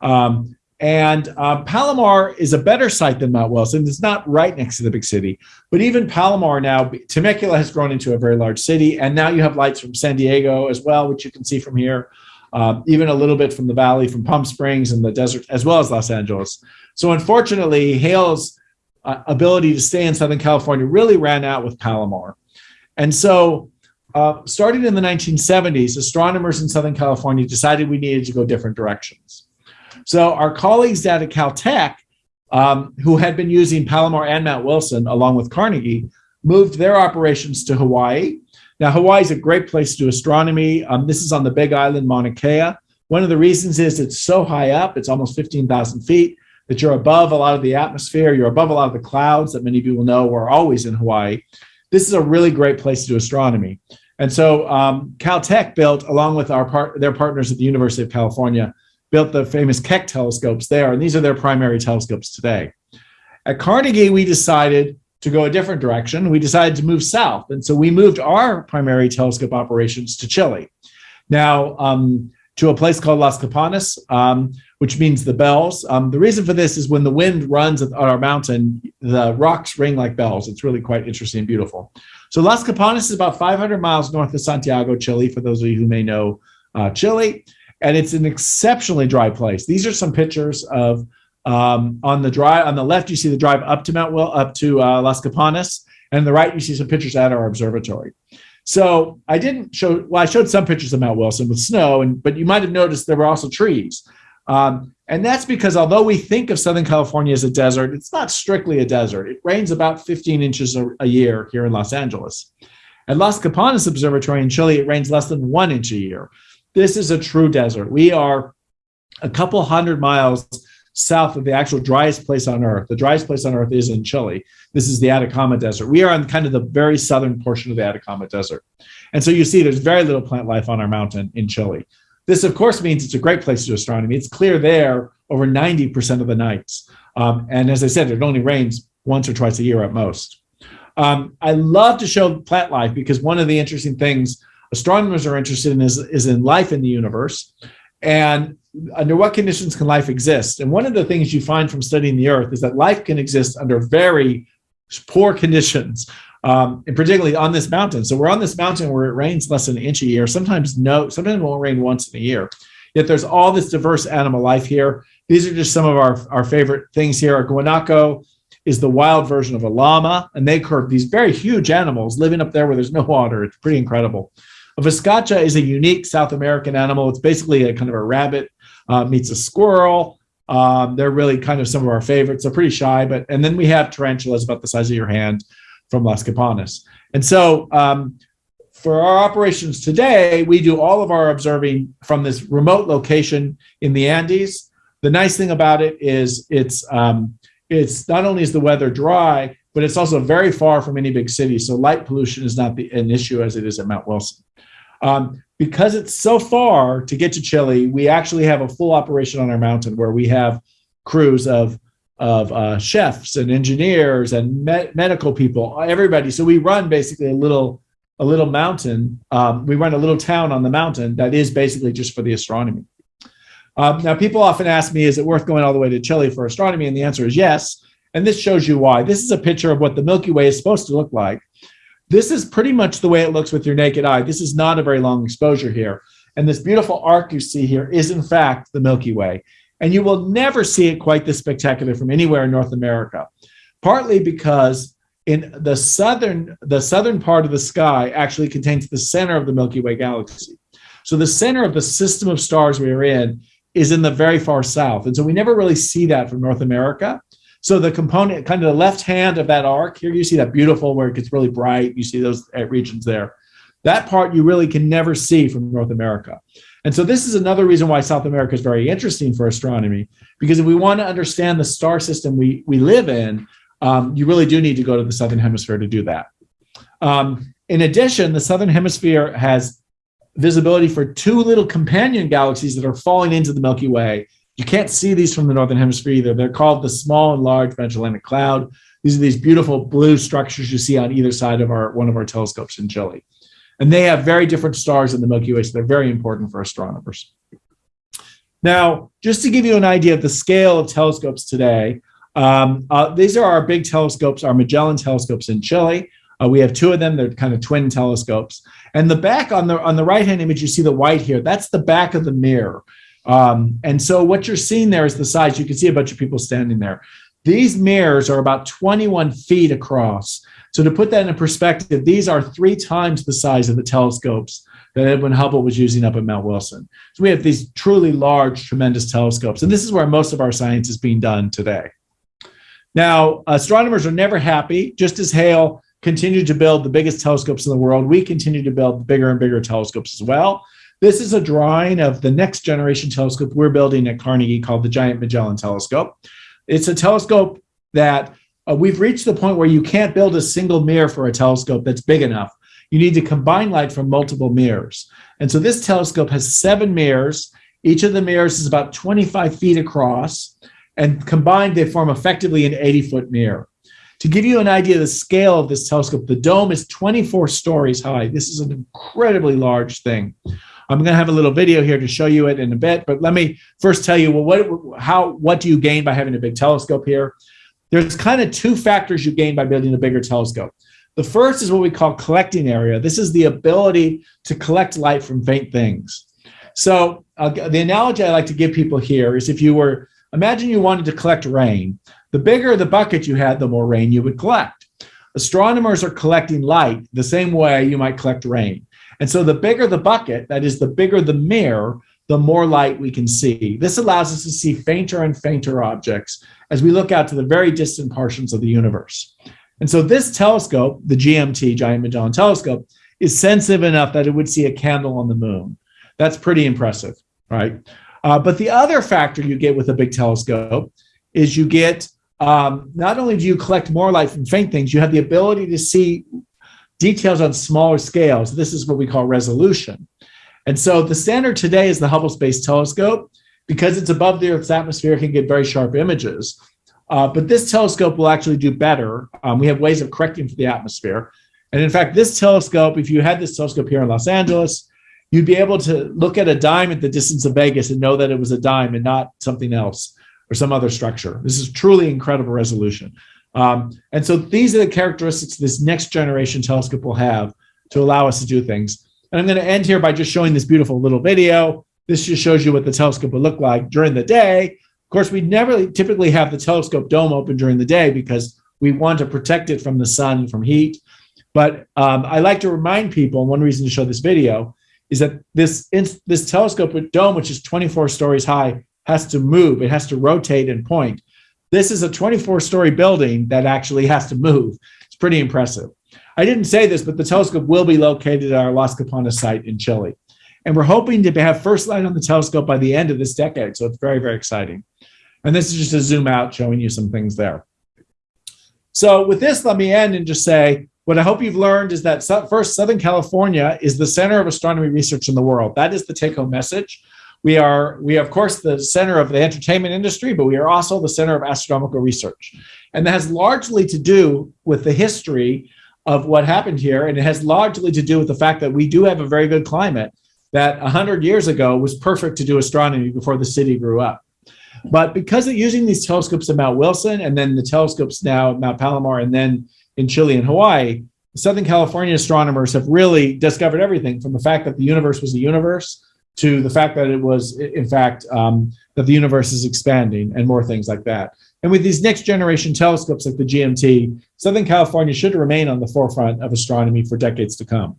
[SPEAKER 2] Um, and um, Palomar is a better site than Mount Wilson. It's not right next to the big city, but even Palomar now, Temecula has grown into a very large city. And now you have lights from San Diego as well, which you can see from here, uh, even a little bit from the valley, from Palm Springs and the desert, as well as Los Angeles. So unfortunately, Hale's uh, ability to stay in Southern California really ran out with Palomar. And so uh, starting in the 1970s, astronomers in Southern California decided we needed to go different directions. So our colleagues at Caltech, um, who had been using Palomar and Mount Wilson along with Carnegie, moved their operations to Hawaii. Now, Hawaii is a great place to do astronomy. Um, this is on the big island, Mauna Kea. One of the reasons is it's so high up, it's almost 15,000 feet, that you're above a lot of the atmosphere, you're above a lot of the clouds that many people know are always in Hawaii. This is a really great place to do astronomy. And so um, Caltech built, along with our part, their partners at the University of California, built the famous Keck telescopes there, and these are their primary telescopes today. At Carnegie, we decided to go a different direction. We decided to move south, and so we moved our primary telescope operations to Chile. Now, um, to a place called Las Campanas, um, which means the bells. Um, the reason for this is when the wind runs on our mountain, the rocks ring like bells. It's really quite interesting and beautiful. So Las Campanas is about 500 miles north of Santiago, Chile, for those of you who may know uh, Chile. And it's an exceptionally dry place. These are some pictures of um, on the drive on the left, you see the drive up to Mount Will, up to uh, Las Campanas, and the right, you see some pictures at our observatory. So I didn't show, well, I showed some pictures of Mount Wilson with snow, and but you might have noticed there were also trees. Um, and that's because although we think of Southern California as a desert, it's not strictly a desert. It rains about 15 inches a, a year here in Los Angeles. At Las Campanas Observatory in Chile, it rains less than one inch a year. This is a true desert. We are a couple hundred miles south of the actual driest place on earth. The driest place on earth is in Chile. This is the Atacama Desert. We are on kind of the very southern portion of the Atacama Desert. And so you see there's very little plant life on our mountain in Chile. This, of course, means it's a great place to do astronomy. It's clear there over 90% of the nights. Um, and as I said, it only rains once or twice a year at most. Um, I love to show plant life because one of the interesting things astronomers are interested in is, is in life in the universe. And under what conditions can life exist? And one of the things you find from studying the Earth is that life can exist under very poor conditions um, and particularly on this mountain. So we're on this mountain where it rains less than an inch a year. Sometimes no, sometimes it won't rain once in a year. Yet there's all this diverse animal life here. These are just some of our, our favorite things here. A guanaco is the wild version of a llama, and they curve these very huge animals living up there where there's no water. It's pretty incredible. A vizcacha is a unique South American animal. It's basically a kind of a rabbit uh, meets a squirrel. Um, they're really kind of some of our favorites. They're pretty shy, but and then we have tarantulas about the size of your hand from Las Campanas. And so um, for our operations today, we do all of our observing from this remote location in the Andes. The nice thing about it is it's um, it's not only is the weather dry, but it's also very far from any big city. So light pollution is not the, an issue as it is at Mount Wilson. Um, because it's so far to get to Chile, we actually have a full operation on our mountain where we have crews of of uh, chefs and engineers and me medical people, everybody. So we run basically a little a little mountain. Um, we run a little town on the mountain that is basically just for the astronomy. Um, now, people often ask me, is it worth going all the way to Chile for astronomy? And the answer is yes. And this shows you why. This is a picture of what the Milky Way is supposed to look like. This is pretty much the way it looks with your naked eye. This is not a very long exposure here. And this beautiful arc you see here is, in fact, the Milky Way. And you will never see it quite this spectacular from anywhere in North America, partly because in the southern, the southern part of the sky actually contains the center of the Milky Way galaxy. So the center of the system of stars we are in is in the very far south. And so we never really see that from North America. So the component, kind of the left hand of that arc, here you see that beautiful where it gets really bright. You see those regions there. That part you really can never see from North America. And so this is another reason why South America is very interesting for astronomy, because if we want to understand the star system we, we live in, um, you really do need to go to the Southern Hemisphere to do that. Um, in addition, the Southern Hemisphere has visibility for two little companion galaxies that are falling into the Milky Way. You can't see these from the Northern Hemisphere either. They're called the Small and Large Magellanic Cloud. These are these beautiful blue structures you see on either side of our one of our telescopes in Chile. And they have very different stars in the Milky Way, so they're very important for astronomers. Now, just to give you an idea of the scale of telescopes today, um, uh, these are our big telescopes, our Magellan telescopes in Chile. Uh, we have two of them. They're kind of twin telescopes. And the back on the on the right hand image, you see the white here. That's the back of the mirror. Um, and so what you're seeing there is the size. You can see a bunch of people standing there. These mirrors are about 21 feet across. So to put that in perspective, these are three times the size of the telescopes that Edwin Hubble was using up at Mount Wilson. So we have these truly large, tremendous telescopes. And this is where most of our science is being done today. Now, astronomers are never happy. Just as Hale continued to build the biggest telescopes in the world, we continue to build bigger and bigger telescopes as well. This is a drawing of the next generation telescope we're building at Carnegie called the Giant Magellan Telescope. It's a telescope that uh, we've reached the point where you can't build a single mirror for a telescope that's big enough. You need to combine light from multiple mirrors. And so this telescope has seven mirrors. Each of the mirrors is about 25 feet across, and combined, they form effectively an 80 foot mirror. To give you an idea of the scale of this telescope, the dome is 24 stories high. This is an incredibly large thing. I'm going to have a little video here to show you it in a bit, but let me first tell you well, what how what do you gain by having a big telescope here? There's kind of two factors you gain by building a bigger telescope. The first is what we call collecting area. This is the ability to collect light from faint things. So uh, the analogy I like to give people here is if you were imagine you wanted to collect rain. The bigger the bucket you had, the more rain you would collect. Astronomers are collecting light the same way you might collect rain. And so the bigger the bucket, that is, the bigger the mirror, the more light we can see. This allows us to see fainter and fainter objects as we look out to the very distant portions of the universe. And so this telescope, the GMT, Giant Magellan Telescope, is sensitive enough that it would see a candle on the moon. That's pretty impressive, right? Uh, but the other factor you get with a big telescope is you get um, not only do you collect more light from faint things, you have the ability to see details on smaller scales. This is what we call resolution. And so the standard today is the Hubble Space Telescope. Because it's above the Earth's atmosphere, it can get very sharp images. Uh, but this telescope will actually do better. Um, we have ways of correcting for the atmosphere. And in fact, this telescope, if you had this telescope here in Los Angeles, you'd be able to look at a dime at the distance of Vegas and know that it was a dime and not something else or some other structure. This is truly incredible resolution. Um, and so these are the characteristics this next generation telescope will have to allow us to do things. And I'm going to end here by just showing this beautiful little video. This just shows you what the telescope would look like during the day. Of course, we never typically have the telescope dome open during the day because we want to protect it from the sun, from heat. But um, I like to remind people, and one reason to show this video is that this, this telescope dome, which is 24 stories high, has to move. It has to rotate and point. This is a 24 story building that actually has to move. It's pretty impressive. I didn't say this, but the telescope will be located at our Las Campanas site in Chile. And we're hoping to have first light on the telescope by the end of this decade. So it's very, very exciting. And this is just a zoom out showing you some things there. So with this, let me end and just say, what I hope you've learned is that first, Southern California is the center of astronomy research in the world. That is the take home message. We are, we are, of course, the center of the entertainment industry, but we are also the center of astronomical research. And that has largely to do with the history of what happened here. And it has largely to do with the fact that we do have a very good climate that 100 years ago was perfect to do astronomy before the city grew up. But because of using these telescopes at Mount Wilson and then the telescopes now at Mount Palomar and then in Chile and Hawaii, Southern California astronomers have really discovered everything from the fact that the universe was a universe to the fact that it was, in fact, um, that the universe is expanding and more things like that. And with these next generation telescopes like the GMT, Southern California should remain on the forefront of astronomy for decades to come.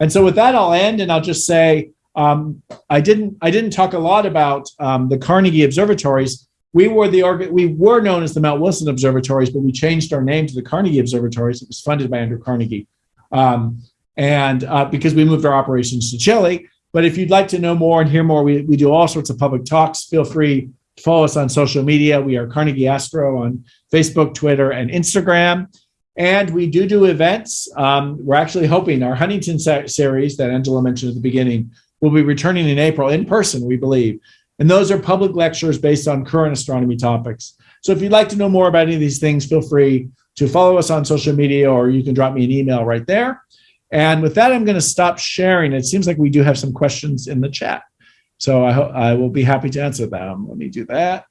[SPEAKER 2] And so with that, I'll end and I'll just say, um, I didn't I didn't talk a lot about um, the Carnegie observatories. We were the we were known as the Mount Wilson observatories, but we changed our name to the Carnegie observatories. It was funded by Andrew Carnegie, um, and uh, because we moved our operations to Chile. But if you'd like to know more and hear more, we, we do all sorts of public talks. Feel free to follow us on social media. We are Carnegie Astro on Facebook, Twitter, and Instagram. And we do do events. Um, we're actually hoping our Huntington series that Angela mentioned at the beginning will be returning in April in person, we believe. And those are public lectures based on current astronomy topics. So if you'd like to know more about any of these things, feel free to follow us on social media or you can drop me an email right there. And with that, I'm going to stop sharing. It seems like we do have some questions in the chat. So I, I will be happy to answer them. Let me do that.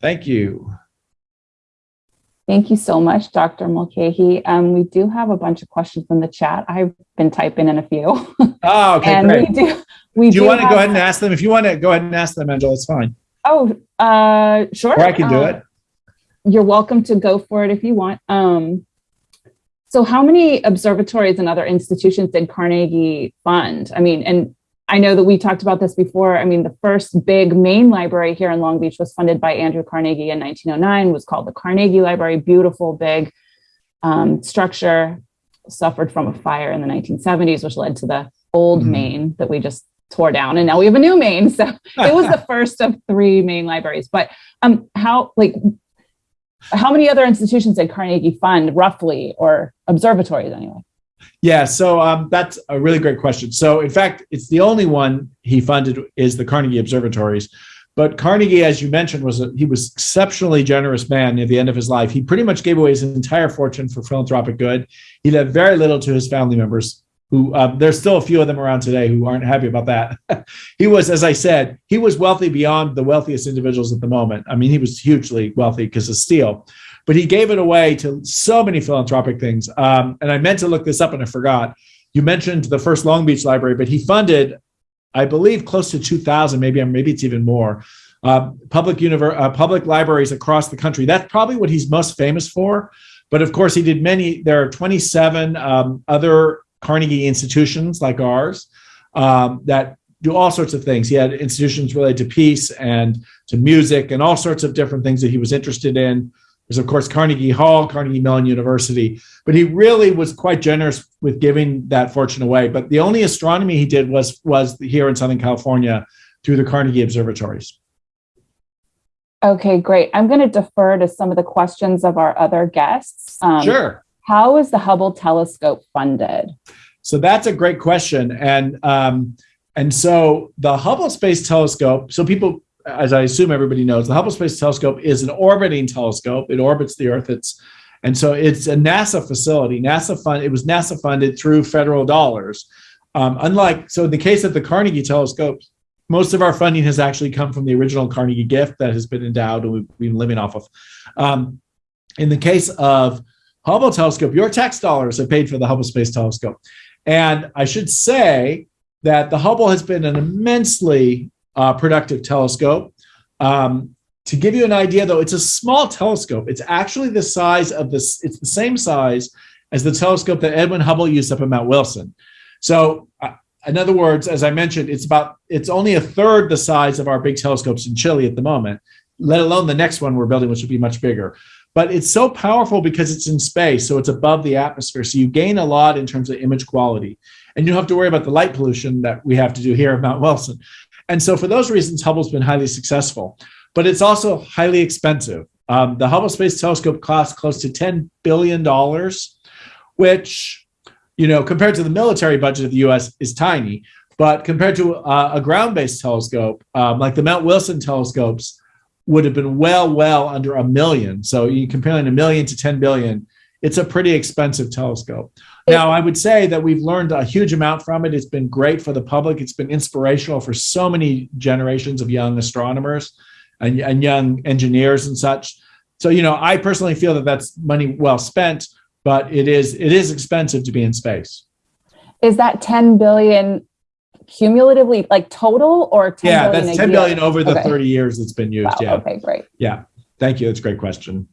[SPEAKER 2] Thank you.
[SPEAKER 1] Thank you so much, Dr. Mulchaey. Um, we do have a bunch of questions in the chat. I've been typing in a few.
[SPEAKER 2] Oh, okay, and great. We do, we do you do want to go ahead and ask them? If you want to go ahead and ask them, Angela, it's fine.
[SPEAKER 1] Oh, uh, sure.
[SPEAKER 2] Or I can do uh, it.
[SPEAKER 1] You're welcome to go for it if you want. Um, so how many observatories and other institutions did Carnegie fund? I mean, and I know that we talked about this before. I mean, the first big main library here in Long Beach was funded by Andrew Carnegie in 1909, was called the Carnegie Library, beautiful, big um, structure, suffered from a fire in the 1970s, which led to the old mm-hmm. main that we just tore down. And now we have a new main. So it was the first of three main libraries. But um, how, like, how many other institutions did Carnegie fund roughly or observatories anyway?
[SPEAKER 2] Yeah, so um, that's a really great question. So, in fact, it's the only one he funded is the Carnegie Observatories. But Carnegie, as you mentioned, was a, he was exceptionally generous man near the end of his life. He pretty much gave away his entire fortune for philanthropic good. He left very little to his family members. Who um, there's still a few of them around today who aren't happy about that. he was, as I said, he was wealthy beyond the wealthiest individuals at the moment. I mean, he was hugely wealthy because of steel, but he gave it away to so many philanthropic things. Um, and I meant to look this up and I forgot. You mentioned the first Long Beach Library, but he funded, I believe, close to 2,000, maybe maybe it's even more, uh, public uh, public libraries across the country. That's probably what he's most famous for. But of course, he did many. There are 27 um, other Carnegie institutions like ours um, that do all sorts of things. He had institutions related to peace and to music and all sorts of different things that he was interested in. There's, of course, Carnegie Hall, Carnegie Mellon University, but he really was quite generous with giving that fortune away. But the only astronomy he did was, was here in Southern California through the Carnegie observatories.
[SPEAKER 1] Okay, great. I'm going to defer to some of the questions of our other guests. Um,
[SPEAKER 2] sure.
[SPEAKER 1] How is the Hubble telescope funded?
[SPEAKER 2] So that's a great question, and um, and so the Hubble Space Telescope. So people, as I assume everybody knows, the Hubble Space Telescope is an orbiting telescope. It orbits the Earth. It's and so it's a NASA facility. NASA fund. It was NASA funded through federal dollars. Um, unlike so in the case of the Carnegie Telescope, most of our funding has actually come from the original Carnegie gift that has been endowed and we've been living off of. Um, in the case of Hubble telescope, your tax dollars have paid for the Hubble Space Telescope. And I should say that the Hubble has been an immensely uh, productive telescope. Um, to give you an idea, though, it's a small telescope. It's actually the size of this, it's the same size as the telescope that Edwin Hubble used up at Mount Wilson. So, uh, in other words, as I mentioned, it's about it's only a third the size of our big telescopes in Chile at the moment, let alone the next one we're building, which will be much bigger but it's so powerful because it's in space, so it's above the atmosphere. So you gain a lot in terms of image quality. And you don't have to worry about the light pollution that we have to do here at Mount Wilson. And so for those reasons, Hubble's been highly successful, but it's also highly expensive. Um, the Hubble Space Telescope costs close to $10 billion, which, you know, compared to the military budget of the US is tiny. But compared to uh, a ground-based telescope, um, like the Mount Wilson telescopes, would have been well, well under a million. So you comparing a million to 10 billion, it's a pretty expensive telescope. Now, I would say that we've learned a huge amount from it. It's been great for the public. It's been inspirational for so many generations of young astronomers and, and young engineers and such. So, you know, I personally feel that that's money well spent, but it is it is expensive to be in space.
[SPEAKER 1] Is that 10 billion cumulatively, like total or 10
[SPEAKER 2] yeah,
[SPEAKER 1] billion
[SPEAKER 2] that's
[SPEAKER 1] a
[SPEAKER 2] 10
[SPEAKER 1] year?
[SPEAKER 2] billion over the
[SPEAKER 1] Okay.
[SPEAKER 2] 30 years it's been used.
[SPEAKER 1] Wow,
[SPEAKER 2] yeah.
[SPEAKER 1] Okay, great.
[SPEAKER 2] Yeah. Thank you. That's a great question.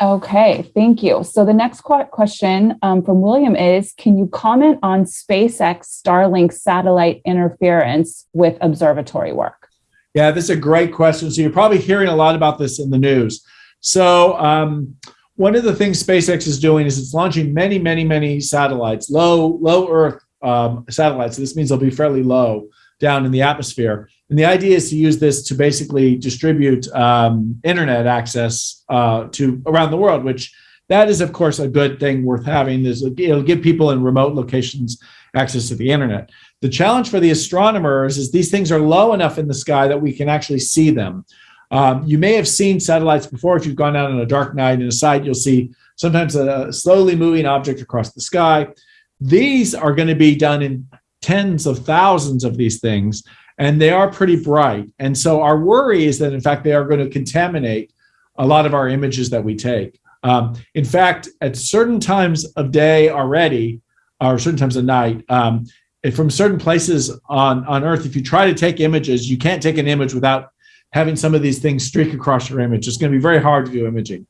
[SPEAKER 1] Okay, thank you. So the next question um, from William is, can you comment on SpaceX Starlink satellite interference with observatory work?
[SPEAKER 2] Yeah, this is a great question. So you're probably hearing a lot about this in the news. So um, one of the things SpaceX is doing is it's launching many, many, many satellites, low, low Earth um, satellites. So this means they'll be fairly low down in the atmosphere. And the idea is to use this to basically distribute um, internet access uh, to around the world, which that is, of course, a good thing worth having. Is it'll give people in remote locations access to the internet. The challenge for the astronomers is these things are low enough in the sky that we can actually see them. Um, you may have seen satellites before. If you've gone out on a dark night in a site, you'll see sometimes a slowly moving object across the sky. These are going to be done in tens of thousands of these things, and they are pretty bright. And so our worry is that, in fact, they are going to contaminate a lot of our images that we take. Um, in fact, at certain times of day already, or certain times of night, um, from certain places on, on Earth, if you try to take images, you can't take an image without having some of these things streak across your image. It's going to be very hard to do imaging.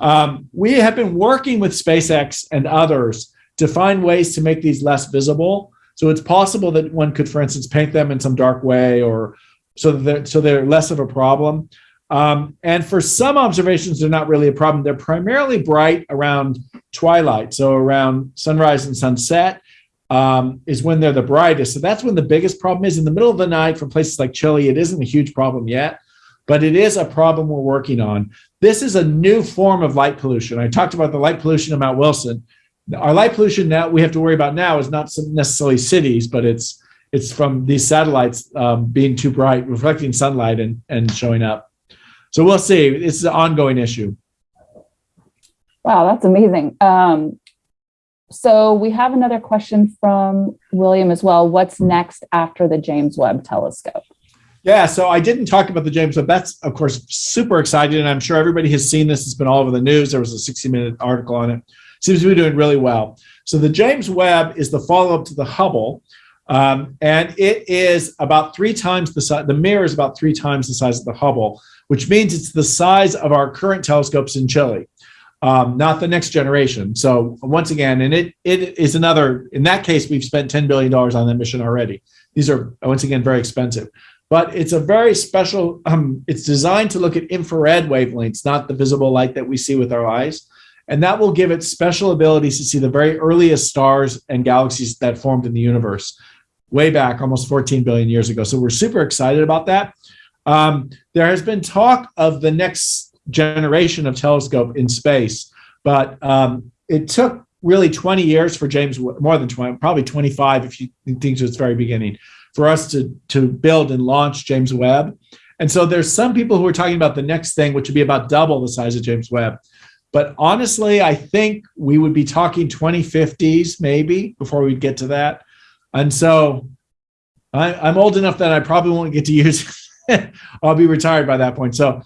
[SPEAKER 2] Um, we have been working with SpaceX and others to find ways to make these less visible. So it's possible that one could, for instance, paint them in some dark way or so that they're, so they're less of a problem. Um, and for some observations, they're not really a problem. They're primarily bright around twilight, so around sunrise and sunset um, is when they're the brightest. So that's when the biggest problem is. In the middle of the night, from places like Chile, it isn't a huge problem yet, but it is a problem we're working on. This is a new form of light pollution. I talked about the light pollution at Mount Wilson. Our light pollution now we have to worry about now is not necessarily cities, but it's it's from these satellites um, being too bright, reflecting sunlight and, and showing up. So we'll see. It's an ongoing issue.
[SPEAKER 1] Wow, that's amazing. Um, So we have another question from William as well. What's next after the James Webb Telescope?
[SPEAKER 2] Yeah, so I didn't talk about the James Webb. That's, of course, super exciting. And I'm sure everybody has seen this. It's been all over the news. There was a 60 minute article on it. Seems to be doing really well. So the James Webb is the follow up to the Hubble. Um, and it is about three times the size, the mirror is about three times the size of the Hubble, which means it's the size of our current telescopes in Chile, um, not the next generation. So once again, and it it is another, in that case, we've spent $10 billion on that mission already. These are, once again, very expensive. But it's a very special, um, it's designed to look at infrared wavelengths, not the visible light that we see with our eyes. And that will give it special abilities to see the very earliest stars and galaxies that formed in the universe way back almost 14 billion years ago. So we're super excited about that. Um, there has been talk of the next generation of telescope in space, but um, it took really 20 years for James, more than 20, probably 25 if you think to its very beginning, for us to, to build and launch James Webb. And so there's some people who are talking about the next thing, which would be about double the size of James Webb. But honestly, I think we would be talking 2050s maybe before we get to that. And so I, am old enough that I probably won't get to use I'll be retired by that point. So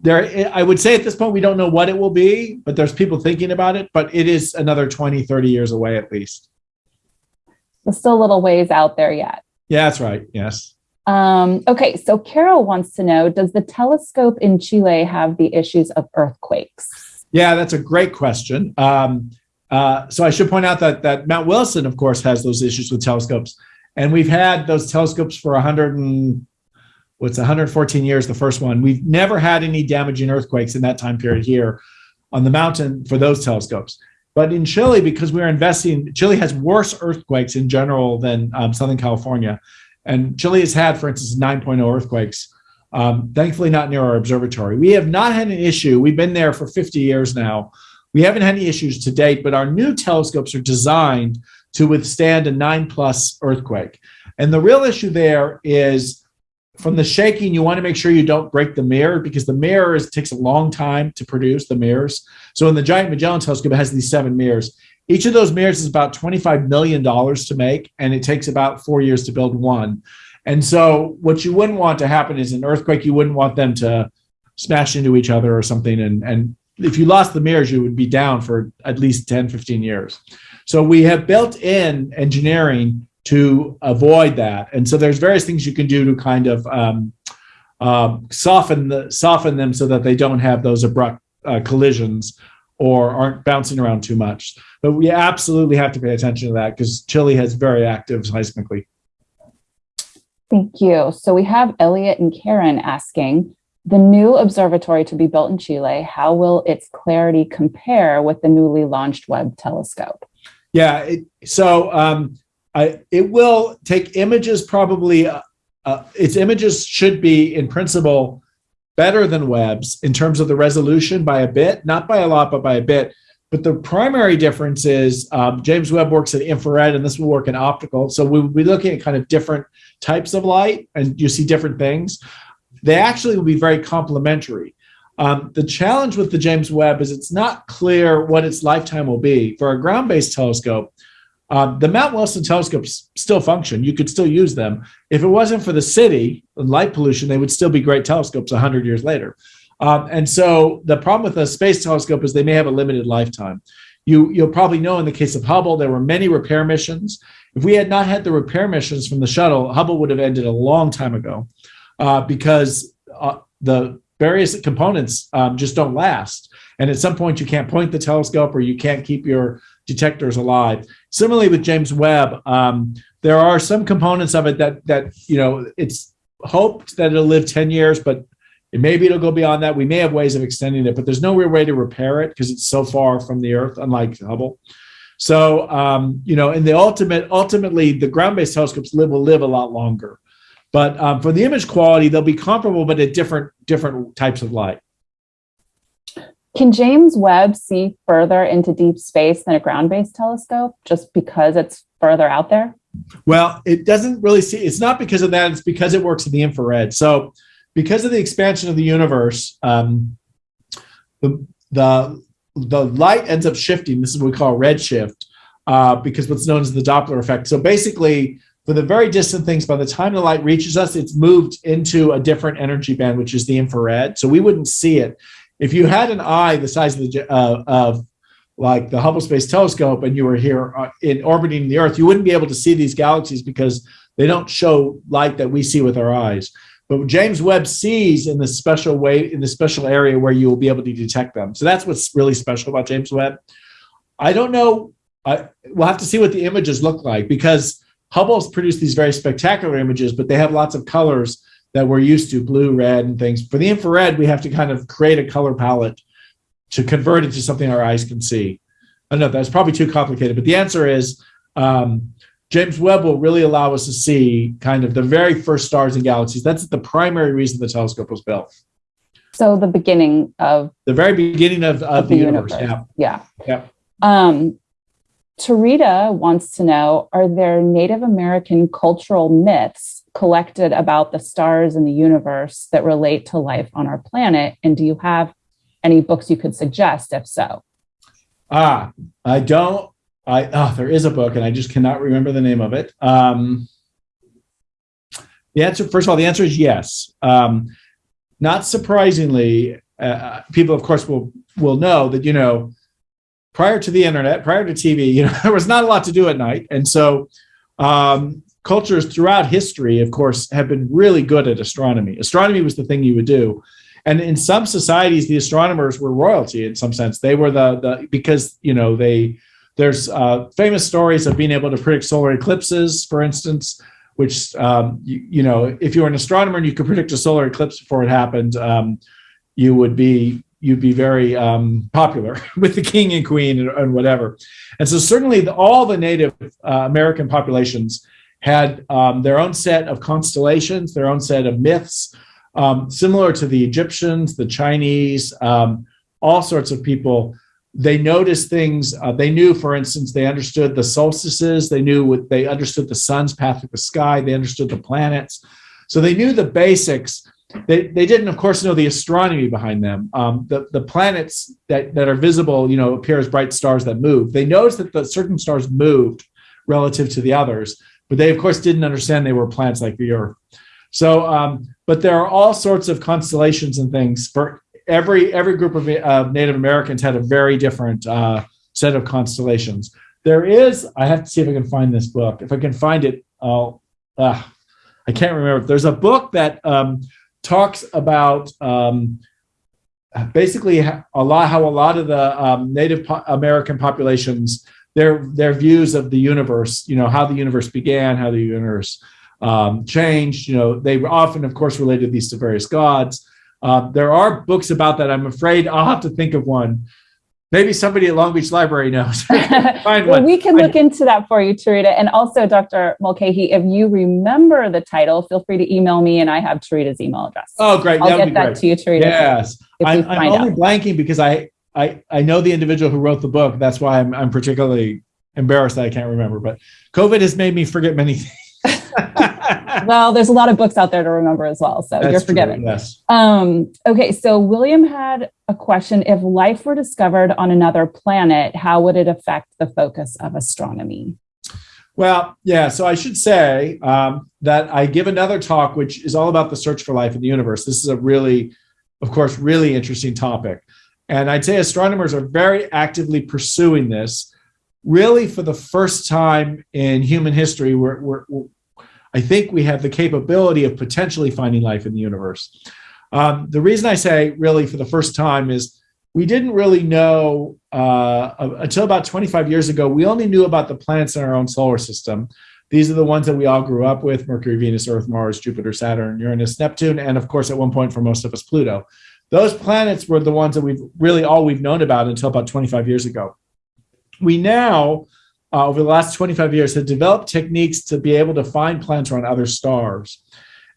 [SPEAKER 2] there, I would say at this point, we don't know what it will be, but there's people thinking about it, but it is another 20, 30 years away at least.
[SPEAKER 1] There's still a little ways out there yet.
[SPEAKER 2] Yeah, that's right. Yes.
[SPEAKER 1] Um, okay, so Carol wants to know, does the telescope in Chile have the issues of earthquakes?
[SPEAKER 2] Yeah, that's a great question. Um, uh, so I should point out that that Mount Wilson, of course, has those issues with telescopes, and we've had those telescopes for 100 and what's 114 years. The first one, we've never had any damaging earthquakes in that time period here on the mountain for those telescopes. But in Chile, because we're investing, Chile has worse earthquakes in general than um, Southern California, and Chile has had, for instance, 9.0 earthquakes. Um, thankfully, not near our observatory. We have not had an issue. We've been there for 50 years now we haven't had any issues to date, but our new telescopes are designed to withstand a nine plus earthquake. And the real issue there is from the shaking, you want to make sure you don't break the mirror because the mirror is, takes a long time to produce the mirrors. So in the Giant Magellan telescope, it has these seven mirrors. Each of those mirrors is about $25 million to make, and it takes about four years to build one. And so what you wouldn't want to happen is an earthquake, you wouldn't want them to smash into each other or something and, and if you lost the mirrors, you would be down for at least 10, 15 years. So we have built in engineering to avoid that. And so there's various things you can do to kind of um, uh, soften the soften them so that they don't have those abrupt uh, collisions or aren't bouncing around too much. But we absolutely have to pay attention to that because Chile has very active seismically.
[SPEAKER 1] Thank you. So we have Elliot and Karen asking, the new observatory to be built in Chile, how will its clarity compare with the newly launched Webb telescope?
[SPEAKER 2] Yeah, it, so um, I, it will take images probably, uh, uh, its images should be in principle better than Webb's in terms of the resolution by a bit, not by a lot, but by a bit. But the primary difference is um, James Webb works in infrared and this will work in optical. So we'll be looking at kind of different types of light and you see different things they actually will be very complementary. Um, the challenge with the James Webb is it's not clear what its lifetime will be. For a ground-based telescope, um, the Mount Wilson telescopes still function. You could still use them. If it wasn't for the city and light pollution, they would still be great telescopes 100 years later. Um, and so the problem with a space telescope is they may have a limited lifetime. You, you'll probably know in the case of Hubble, there were many repair missions. If we had not had the repair missions from the shuttle, Hubble would have ended a long time ago uh, because uh, the various components um, just don't last. And at some point, you can't point the telescope or you can't keep your detectors alive. Similarly, with James Webb, um, there are some components of it that that you know it's hoped that it'll live 10 years, but maybe it'll go beyond that. We may have ways of extending it, but there's no real way to repair it because it's so far from the Earth, unlike Hubble. So um, you know, in the ultimate, ultimately, the ground-based telescopes live will live a lot longer. But um, for the image quality, they'll be comparable, but at different different types of light.
[SPEAKER 1] Can James Webb see further into deep space than a ground-based telescope just because it's further out there?
[SPEAKER 2] Well, it doesn't really see, it's not because of that, it's because it works in the infrared. So because of the expansion of the universe, um, the, the, the light ends up shifting. This is what we call redshift uh, because what's known as the Doppler effect. So basically, for the very distant things, by the time the light reaches us, it's moved into a different energy band, which is the infrared. So we wouldn't see it. If you had an eye the size of the uh, of like the Hubble Space Telescope and you were here uh, in orbiting the Earth, you wouldn't be able to see these galaxies because they don't show light that we see with our eyes. But James Webb sees in the special way, in the special area where you will be able to detect them. So that's what's really special about James Webb. I don't know. I, we'll have to see what the images look like because Hubble's produced these very spectacular images, but they have lots of colors that we're used to, blue, red, and things. For the infrared, we have to kind of create a color palette to convert it to something our eyes can see. I don't know that's probably too complicated, but the answer is um, James Webb will really allow us to see kind of the very first stars and galaxies. That's the primary reason the telescope was built.
[SPEAKER 1] So the beginning of
[SPEAKER 2] the very beginning of, of, of the, the, universe.
[SPEAKER 1] universe.
[SPEAKER 2] Yeah.
[SPEAKER 1] Yeah. Yeah. Um, Tarita wants to know Are there Native American cultural myths collected about the stars and the universe that relate to life on our planet? And do you have any books you could suggest if so?
[SPEAKER 2] Ah, I don't. I oh, there is a book, and I just cannot remember the name of it. Um, the answer, first of all, the answer is yes. Um, not surprisingly, uh, people, of course, will will know that you know prior to the internet, prior to TV, you know, there was not a lot to do at night, and so um, cultures throughout history, of course, have been really good at astronomy. Astronomy was the thing you would do, and in some societies, the astronomers were royalty in some sense. They were the the because you know they there's uh, famous stories of being able to predict solar eclipses, for instance. Which um, you, you, know, if you were an astronomer and you could predict a solar eclipse before it happened, um, you would be you'd be very um, popular with the king and queen and, and whatever. And so certainly the, all the Native uh, American populations had um, their own set of constellations, their own set of myths, um, similar to the Egyptians, the Chinese, um, all sorts of people. They noticed things. Uh, they knew, for instance, they understood the solstices. They knew what they understood the sun's path of the sky. They understood the planets. So they knew the basics they, they didn't, of course, know the astronomy behind them. Um, the, the planets that, that are visible, you know, appear as bright stars that move. They noticed that the certain stars moved relative to the others, but they, of course, didn't understand they were planets like the Earth. So, um, but there are all sorts of constellations and things for every every group of uh, Native Americans had a very different uh, set of constellations. There is, I have to see if I can find this book. If I can find it, I'll, uh, I can't remember. There's a book that um, talks about um, basically a lot how a lot of the um, Native po- American populations their their views of the universe, you know, how the universe began, how the universe um, changed. You know, they often, of course, related these to various gods. Uh, there are books about that. I'm afraid I'll have to think of one maybe somebody at Long Beach Library knows.
[SPEAKER 1] Find well, one. We can look into that for you, Tarita. And also, Dr. Mulchaey, if you remember the title, feel free to email me, and I have Tarita's email address.
[SPEAKER 2] Oh, great!
[SPEAKER 1] I'll that get that great. to you, Tarita.
[SPEAKER 2] Yes, I'm, I'm only out. blanking because I, I I know the individual who wrote the book. That's why I'm I'm particularly embarrassed that I can't remember. But COVID has made me forget many things.
[SPEAKER 1] Well, there's a lot of books out there to remember as well, so That's you're forgiven.
[SPEAKER 2] True, yes.
[SPEAKER 1] Um, okay, so William had a question: If life were discovered on another planet, how would it affect the focus of astronomy?
[SPEAKER 2] Well, yeah. So I should say um, that I give another talk, which is all about the search for life in the universe. This is a really, of course, really interesting topic, and I'd say astronomers are very actively pursuing this. Really, for the first time in human history, we're, we're, I think we have the capability of potentially finding life in the universe. Um, the reason I say really for the first time is we didn't really know uh, until about 25 years ago, we only knew about the planets in our own solar system. These are the ones that we all grew up with Mercury, Venus, Earth, Mars, Jupiter, Saturn, Uranus, Neptune, and of course, at one point for most of us, Pluto. Those planets were the ones that we've really all we've known about until about 25 years ago. We now uh, over the last 25 years have developed techniques to be able to find planets around other stars.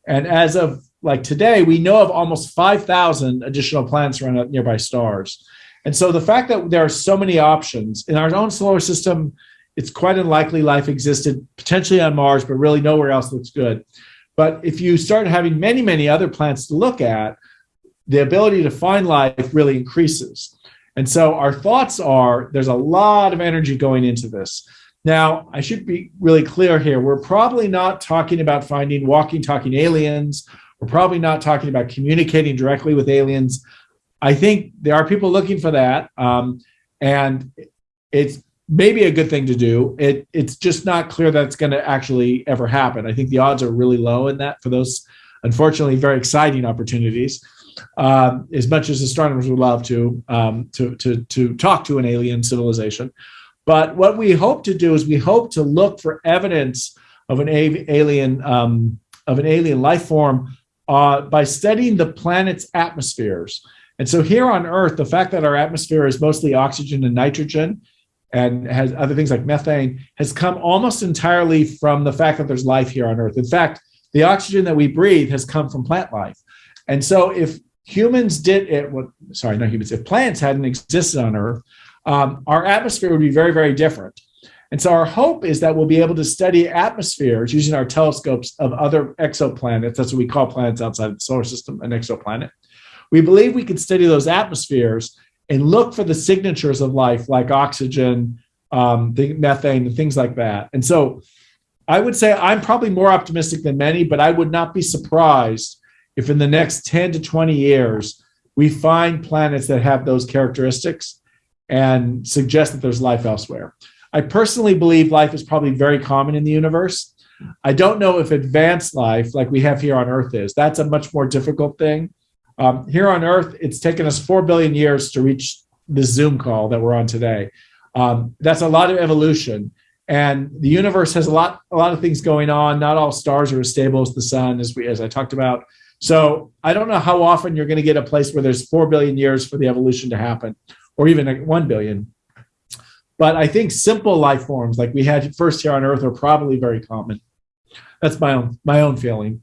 [SPEAKER 2] And as of like today, we know of almost 5,000 additional planets around nearby stars. And so the fact that there are so many options in our own solar system, it's quite unlikely life existed potentially on Mars, but really nowhere else looks good. But if you start having many, many other planets to look at, the ability to find life really increases. And so our thoughts are there's a lot of energy going into this. Now, I should be really clear here. We're probably not talking about finding walking, talking aliens. We're probably not talking about communicating directly with aliens. I think there are people looking for that. Um, and it's maybe a good thing to do. It, it's just not clear that it's going to actually ever happen. I think the odds are really low in that for those, unfortunately, very exciting opportunities. Um, as much as astronomers would love to, um, to, to, to talk to an alien civilization. But what we hope to do is we hope to look for evidence of an alien um, of an alien life form uh, by studying the planet's atmospheres. And so here on Earth, the fact that our atmosphere is mostly oxygen and nitrogen and has other things like methane has come almost entirely from the fact that there's life here on Earth. In fact, the oxygen that we breathe has come from plant life. And so if humans did it, well, sorry, not humans, if plants hadn't existed on Earth, um, our atmosphere would be very, very different. And so our hope is that we'll be able to study atmospheres using our telescopes of other exoplanets. That's what we call planets outside of the solar system, an exoplanet. We believe we can study those atmospheres and look for the signatures of life like oxygen, um, the methane, and things like that. And so I would say I'm probably more optimistic than many, but I would not be surprised if in the next 10 to 20 years we find planets that have those characteristics and suggest that there's life elsewhere. I personally believe life is probably very common in the universe. I don't know if advanced life, like we have here on Earth, is. That's a much more difficult thing. Um, here on Earth, it's taken us 4 billion years to reach the Zoom call that we're on today. Um, that's a lot of evolution. And the universe has a lot, a lot of things going on. Not all stars are as stable as the sun, as we, as I talked about. So I don't know how often you're going to get a place where there's four billion years for the evolution to happen, or even one billion. But I think simple life forms like we had first here on Earth are probably very common. That's my own my own feeling.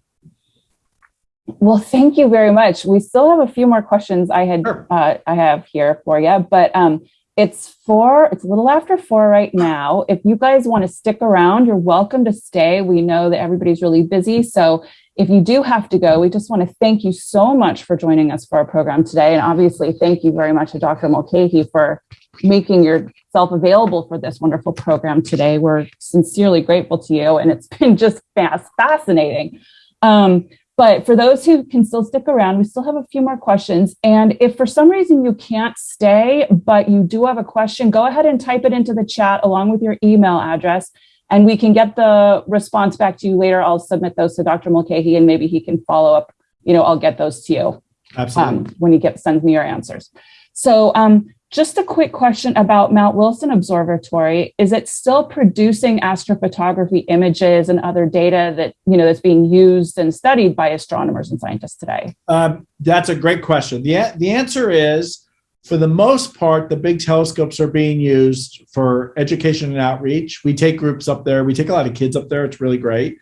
[SPEAKER 1] Well, thank you very much. We still have a few more questions I had sure. uh, I have here for you, but um, it's four. It's a little after four right now. If you guys want to stick around, you're welcome to stay. We know that everybody's really busy, so if you do have to go, we just want to thank you so much for joining us for our program today, and obviously thank you very much to Dr. Mulchaey for making yourself available for this wonderful program today. We're sincerely grateful to you, and it's been just fast, fascinating. Um, but for those who can still stick around, we still have a few more questions. And if for some reason you can't stay, but you do have a question, go ahead and type it into the chat along with your email address, and we can get the response back to you later. I'll submit those to Dr. Mulchaey, and maybe he can follow up. You know, I'll get those to you
[SPEAKER 2] Absolutely.
[SPEAKER 1] Um, when he get, sends me your answers. So um, just a quick question about Mount Wilson Observatory. Is it still producing astrophotography images and other data that, you know, that's being used and studied by astronomers and scientists today?
[SPEAKER 2] Um, that's a great question. The, the answer is, for the most part, the big telescopes are being used for education and outreach. We take groups up there. We take a lot of kids up there. It's really great.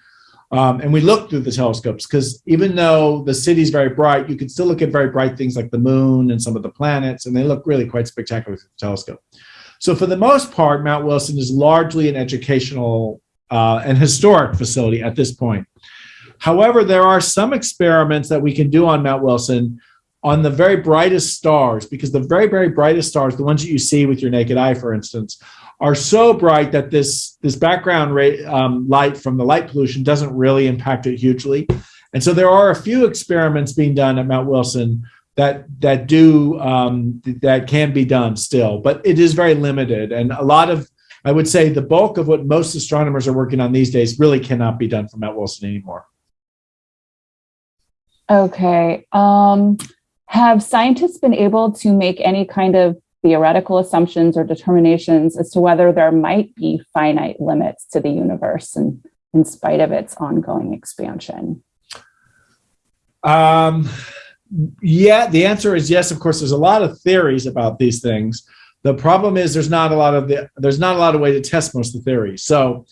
[SPEAKER 2] Um, and we look through the telescopes because even though the city's very bright, you can still look at very bright things like the moon and some of the planets, and they look really quite spectacular with the telescope. So for the most part, Mount Wilson is largely an educational uh, and historic facility at this point. However, there are some experiments that we can do on Mount Wilson on the very brightest stars, because the very, very brightest stars, the ones that you see with your naked eye, for instance, are so bright that this this background um, light from the light pollution doesn't really impact it hugely. And so there are a few experiments being done at Mount Wilson that that do um, that can be done still, but it is very limited. And a lot of I would say the bulk of what most astronomers are working on these days really cannot be done from Mount Wilson anymore.
[SPEAKER 1] Okay. Um, have scientists been able to make any kind of theoretical assumptions or determinations as to whether there might be finite limits to the universe and in spite of its ongoing expansion?
[SPEAKER 2] Um, yeah, the answer is yes. Of course, there's a lot of theories about these things. The problem is there's not a lot of the, there's not a lot of way to test most of the theories. So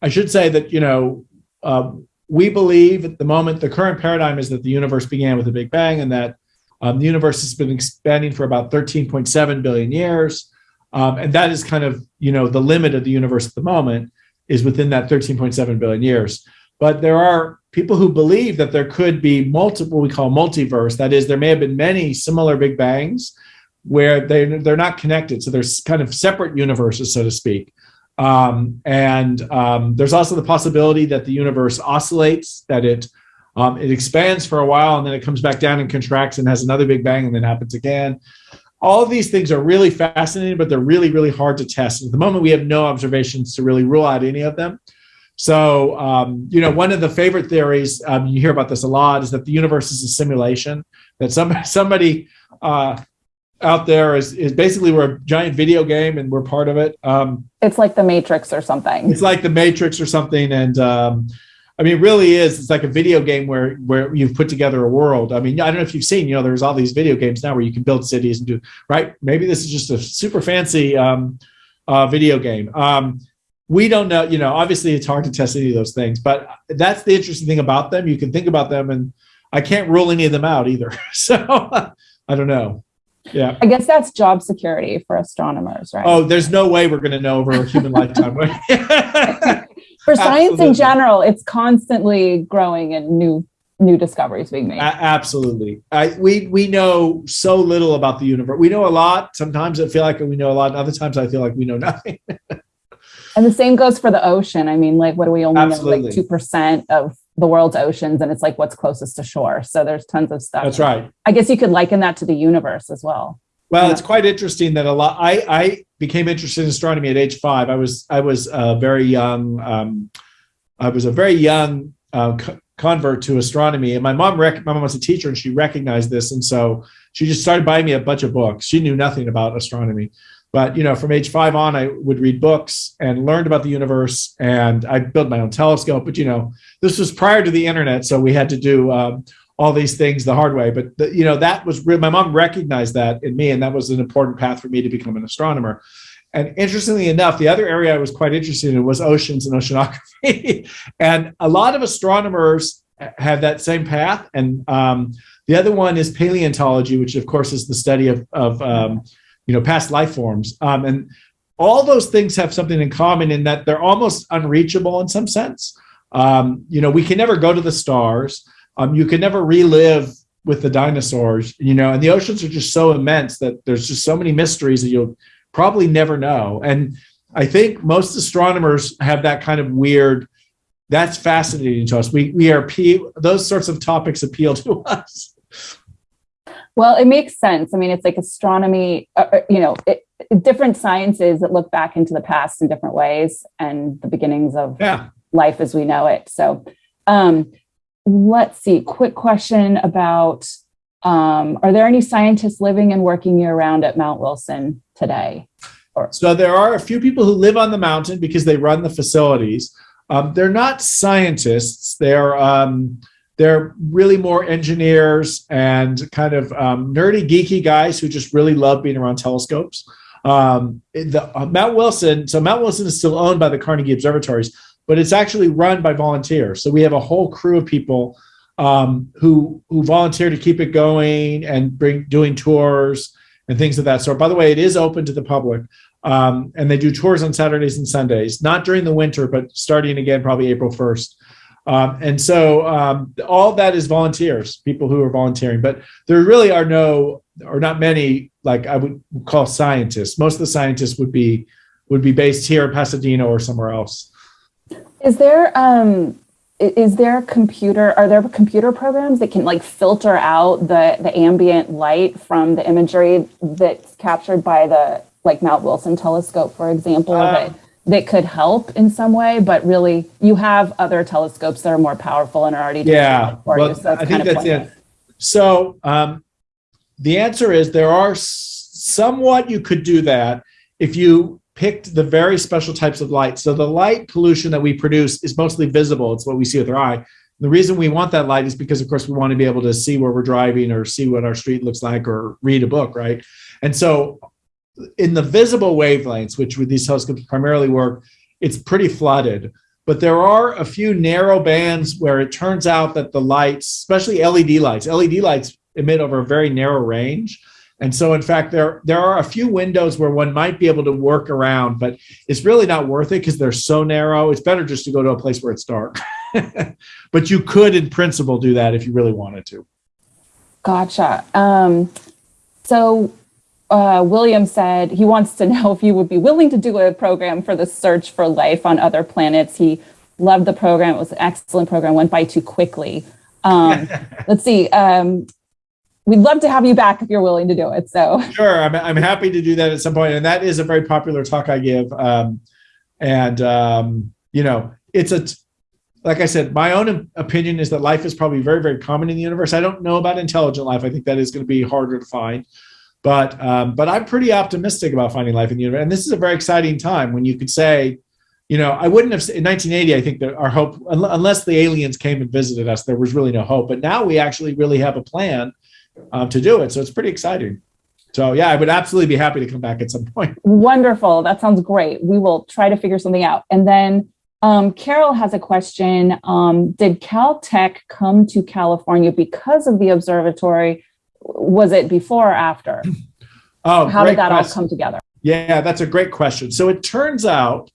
[SPEAKER 2] I should say that you know uh, we believe at the moment the current paradigm is that the universe began with a big bang and that um, the universe has been expanding for about 13.7 billion years. Um, and that is kind of, you know, the limit of the universe at the moment is within that 13.7 billion years. But there are people who believe that there could be multiple, we call multiverse. That is, there may have been many similar Big Bangs, where they they're not connected, so there's kind of separate universes, so to speak. Um, and um, there's also the possibility that the universe oscillates, that it um, it expands for a while and then it comes back down and contracts and has another big bang and then happens again. All of these things are really fascinating, but they're really, really hard to test. At the moment, we have no observations to really rule out any of them. So, um, you know, one of the favorite theories, um, you hear about this a lot, is that the universe is a simulation, that some, somebody uh, out there is, is basically we're a giant video game and we're part of it. Um,
[SPEAKER 1] It's like the Matrix or something.
[SPEAKER 2] it's like the Matrix or something. And um, I mean, it really is. It's like a video game where where you've put together a world. I mean, I don't know if you've seen. You know, there's all these video games now where you can build cities and do right. Maybe this is just a super fancy um, uh, video game. Um, we don't know. You know, obviously it's hard to test any of those things, but that's the interesting thing about them. You can think about them, and I can't rule any of them out either. So I don't know. Yeah.
[SPEAKER 1] I guess that's job security for astronomers, right?
[SPEAKER 2] Oh, there's no way we're going to know over a human lifetime.
[SPEAKER 1] for science
[SPEAKER 2] absolutely.
[SPEAKER 1] in general, it's constantly growing and new new discoveries being made.
[SPEAKER 2] A- absolutely. I, we we know so little about the universe. We know a lot. Sometimes I feel like we know a lot. And other times I feel like we know nothing.
[SPEAKER 1] And the same goes for the ocean. I mean, like, what do we only know? Like 2% of the world's oceans, and it's like what's closest to shore. So there's tons of stuff.
[SPEAKER 2] That's right.
[SPEAKER 1] I guess you could liken that to the universe as well.
[SPEAKER 2] Well,
[SPEAKER 1] Yeah.
[SPEAKER 2] it's quite interesting that a lot. I I became interested in astronomy at age five. I was I was a very young. Um, I was a very young uh, co- convert to astronomy, and my mom rec- my mom was a teacher, and she recognized this, and so she just started buying me a bunch of books. She knew nothing about astronomy, but you know, from age five on, I would read books and learned about the universe, and I built my own telescope. But you know, this was prior to the internet, so we had to do. Um, all these things the hard way. But the, you know that was. My mom recognized that in me, and that was an important path for me to become an astronomer. And interestingly enough, the other area I was quite interested in was oceans and oceanography. and a lot of astronomers have that same path. And um, the other one is paleontology, which of course is the study of, of um, you know past life forms. Um, and all those things have something in common in that they're almost unreachable in some sense. Um, you know, we can never go to the stars. Um, you can never relive with the dinosaurs, you know, and the oceans are just so immense that there's just so many mysteries that you'll probably never know. And I think most astronomers have that kind of weird. That's fascinating to us. We we are pe- those sorts of topics appeal to us.
[SPEAKER 1] Well, it makes sense. I mean, it's like astronomy, uh, uh, you know, it, different sciences that look back into the past in different ways and the beginnings of
[SPEAKER 2] Yeah.
[SPEAKER 1] life as we know it. So, um, let's see. Quick question about um, Are there any scientists living and working year round at Mount Wilson today?
[SPEAKER 2] So there are a few people who live on the mountain because they run the facilities. Um, they're not scientists. They're um, they're really more engineers and kind of um, nerdy, geeky guys who just really love being around telescopes. Um, the uh, Mount Wilson. So Mount Wilson is still owned by the Carnegie Observatories, but it's actually run by volunteers. So we have a whole crew of people um, who who volunteer to keep it going and bring doing tours and things of that sort. By the way, it is open to the public. Um, and they do tours on Saturdays and Sundays, not during the winter, but starting again probably April 1st. Um, and so um, all that is volunteers, people who are volunteering, but there really are no or not many like I would call scientists. Most of the scientists would be would be based here in Pasadena or somewhere else.
[SPEAKER 1] Is there um, is there computer? Are there computer programs that can like filter out the the ambient light from the imagery that's captured by the like Mount Wilson telescope, for example,
[SPEAKER 2] Uh,
[SPEAKER 1] that that could help in some way? But really, you have other telescopes that are more powerful and are already doing
[SPEAKER 2] Yeah,
[SPEAKER 1] for
[SPEAKER 2] well,
[SPEAKER 1] you. So that's
[SPEAKER 2] I
[SPEAKER 1] kind
[SPEAKER 2] think
[SPEAKER 1] of
[SPEAKER 2] that's
[SPEAKER 1] pointless.
[SPEAKER 2] it. So um, the answer is there are somewhat you could do that if you picked the very special types of light. So the light pollution that we produce is mostly visible. It's what we see with our eye. The reason we want that light is because, of course, we want to be able to see where we're driving or see what our street looks like or read a book, right? And so in the visible wavelengths, which with these telescopes primarily work, it's pretty flooded. But there are a few narrow bands where it turns out that the lights, especially LED lights, LED lights emit over a very narrow range. And so, in fact, there there are a few windows where one might be able to work around, but it's really not worth it because they're so narrow. It's better just to go to a place where it's dark. but you could, in principle, do that if you really wanted to.
[SPEAKER 1] Gotcha. Um, so uh, William said he wants to know if you would be willing to do a program for the search for life on other planets. He loved the program. It was an excellent program, went by too quickly. Um, let's see. Um, we'd love to have you back if you're willing to do it. So
[SPEAKER 2] sure, I'm, I'm happy to do that at some point. And that is a very popular talk I give. Um, and, um, you know, it's a, like I said, my own opinion is that life is probably very, very common in the universe. I don't know about intelligent life. I think that is going to be harder to find. But um, but I'm pretty optimistic about finding life in the universe. And this is a very exciting time when you could say, you know, I wouldn't have in 1980. I think that our hope, unless the aliens came and visited us, there was really no hope. But now we actually really have a plan um, to do it. So it's pretty exciting. So yeah, I would absolutely be happy to come back at some point.
[SPEAKER 1] Wonderful. That sounds great. We will try to figure something out. And then um, Carol has a question. Um, did Caltech come to California because of the observatory? Was it before or after?
[SPEAKER 2] Oh,
[SPEAKER 1] how did that question. all come together?
[SPEAKER 2] Yeah, that's a great question. So it turns out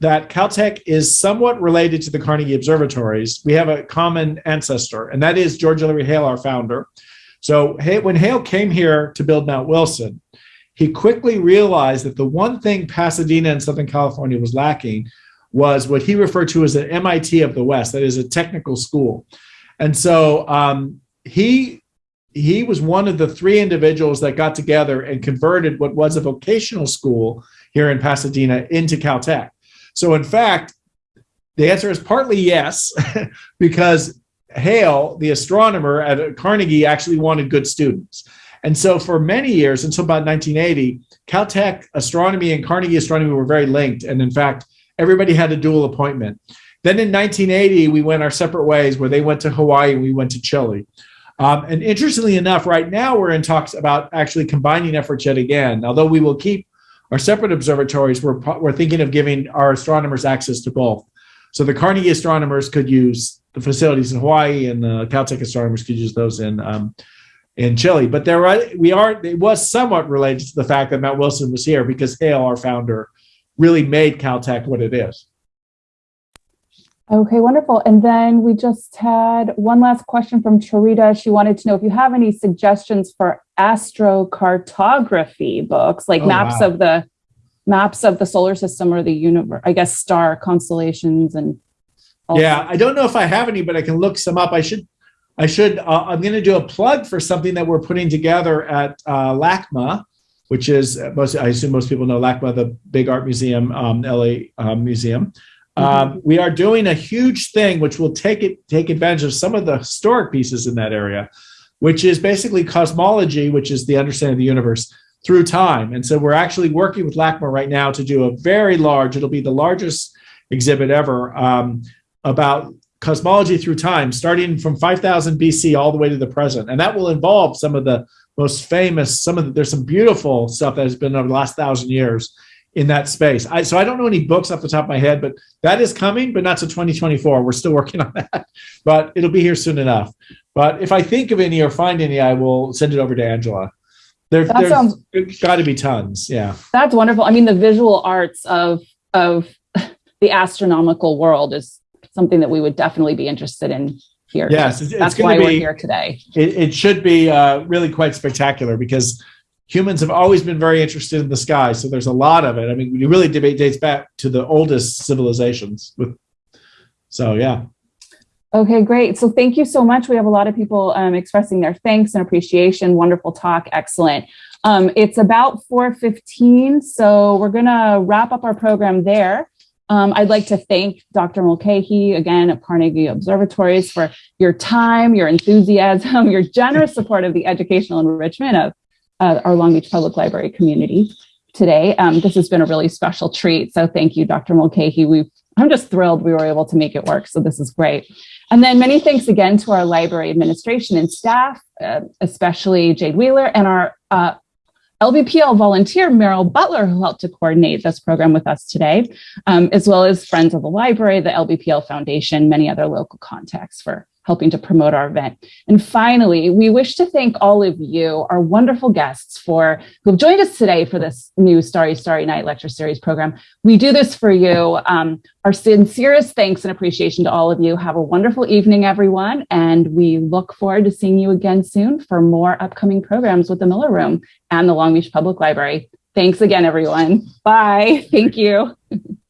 [SPEAKER 2] that Caltech is somewhat related to the Carnegie Observatories. We have a common ancestor, and that is George Ellery Hale, our founder. So when Hale came here to build Mount Wilson, he quickly realized that the one thing Pasadena and Southern California was lacking was what he referred to as an MIT of the West, that is a technical school. And so um, he he was one of the three individuals that got together and converted what was a vocational school here in Pasadena into Caltech. So in fact, the answer is partly yes, because Hale, the astronomer at Carnegie, actually wanted good students. And so for many years, until about 1980, Caltech astronomy and Carnegie astronomy were very linked. And in fact, everybody had a dual appointment. Then in 1980, we went our separate ways where they went to Hawaii and we went to Chile. Um, and interestingly enough, right now we're in talks about actually combining efforts yet again. Although we will keep our separate observatories, we're, we're thinking of giving our astronomers access to both. So the Carnegie astronomers could use the facilities in Hawaii, and the Caltech astronomers could use those in um, in Chile. But there, are, we are. It was somewhat related to the fact that Mount Wilson was here because Hale, our founder, really made Caltech what it is.
[SPEAKER 1] Okay, wonderful. And then we just had one last question from Charita. She wanted to know if you have any suggestions for astrocartography books, like oh, maps wow. of the maps of the solar system or the universe, I guess star constellations and
[SPEAKER 2] yeah, I don't know if I have any, but I can look some up. I should I should uh, I'm going to do a plug for something that we're putting together at uh, LACMA, which is most I assume most people know LACMA, the big art museum, um, LA um, museum. Mm-hmm. Um, we are doing a huge thing which will take it take advantage of some of the historic pieces in that area, which is basically cosmology, which is the understanding of the universe through time. And so we're actually working with LACMA right now to do a very large, it'll be the largest exhibit ever um, about cosmology through time, starting from 5000 BC all the way to the present. And that will involve some of the most famous, some of the, there's some beautiful stuff that has been over the last thousand years in that space. I, so I don't know any books off the top of my head, but that is coming, but not to 2024. We're still working on that, but it'll be here soon enough. But if I think of any or find any, I will send it over to Angela. There, that there's sounds, got to be tons. Yeah,
[SPEAKER 1] that's wonderful. I mean, the visual arts of of the astronomical world is something that we would definitely be interested in here.
[SPEAKER 2] Yes, it's,
[SPEAKER 1] that's
[SPEAKER 2] it's
[SPEAKER 1] why
[SPEAKER 2] be,
[SPEAKER 1] we're here today.
[SPEAKER 2] It, it should be uh, really quite spectacular because humans have always been very interested in the sky. So there's a lot of it. I mean, you really debate dates back to the oldest civilizations. With so yeah.
[SPEAKER 1] Okay, great. So thank you so much. We have a lot of people um, expressing their thanks and appreciation. Wonderful talk. Excellent. Um, it's about 4.15, so we're going to wrap up our program there. Um, I'd like to thank Dr. Mulchaey again at Carnegie Observatories for your time, your enthusiasm, your generous support of the educational enrichment of uh, our Long Beach Public Library community today. Um, this has been a really special treat. So thank you, Dr. Mulchaey. we I'm just thrilled we were able to make it work. So this is great. And then many thanks again to our library administration and staff, uh, especially Jade Wheeler and our uh, LBPL volunteer Meryl Butler, who helped to coordinate this program with us today, um, as well as friends of the library, the LBPL Foundation, many other local contacts for helping to promote our event. And finally, we wish to thank all of you, our wonderful guests, for who have joined us today for this new Starry Starry Night lecture series program. We do this for you. Um, our sincerest thanks and appreciation to all of you. Have a wonderful evening, everyone, and we look forward to seeing you again soon for more upcoming programs with the Miller Room and the Long Beach Public Library. Thanks again, everyone. Bye. Thank you.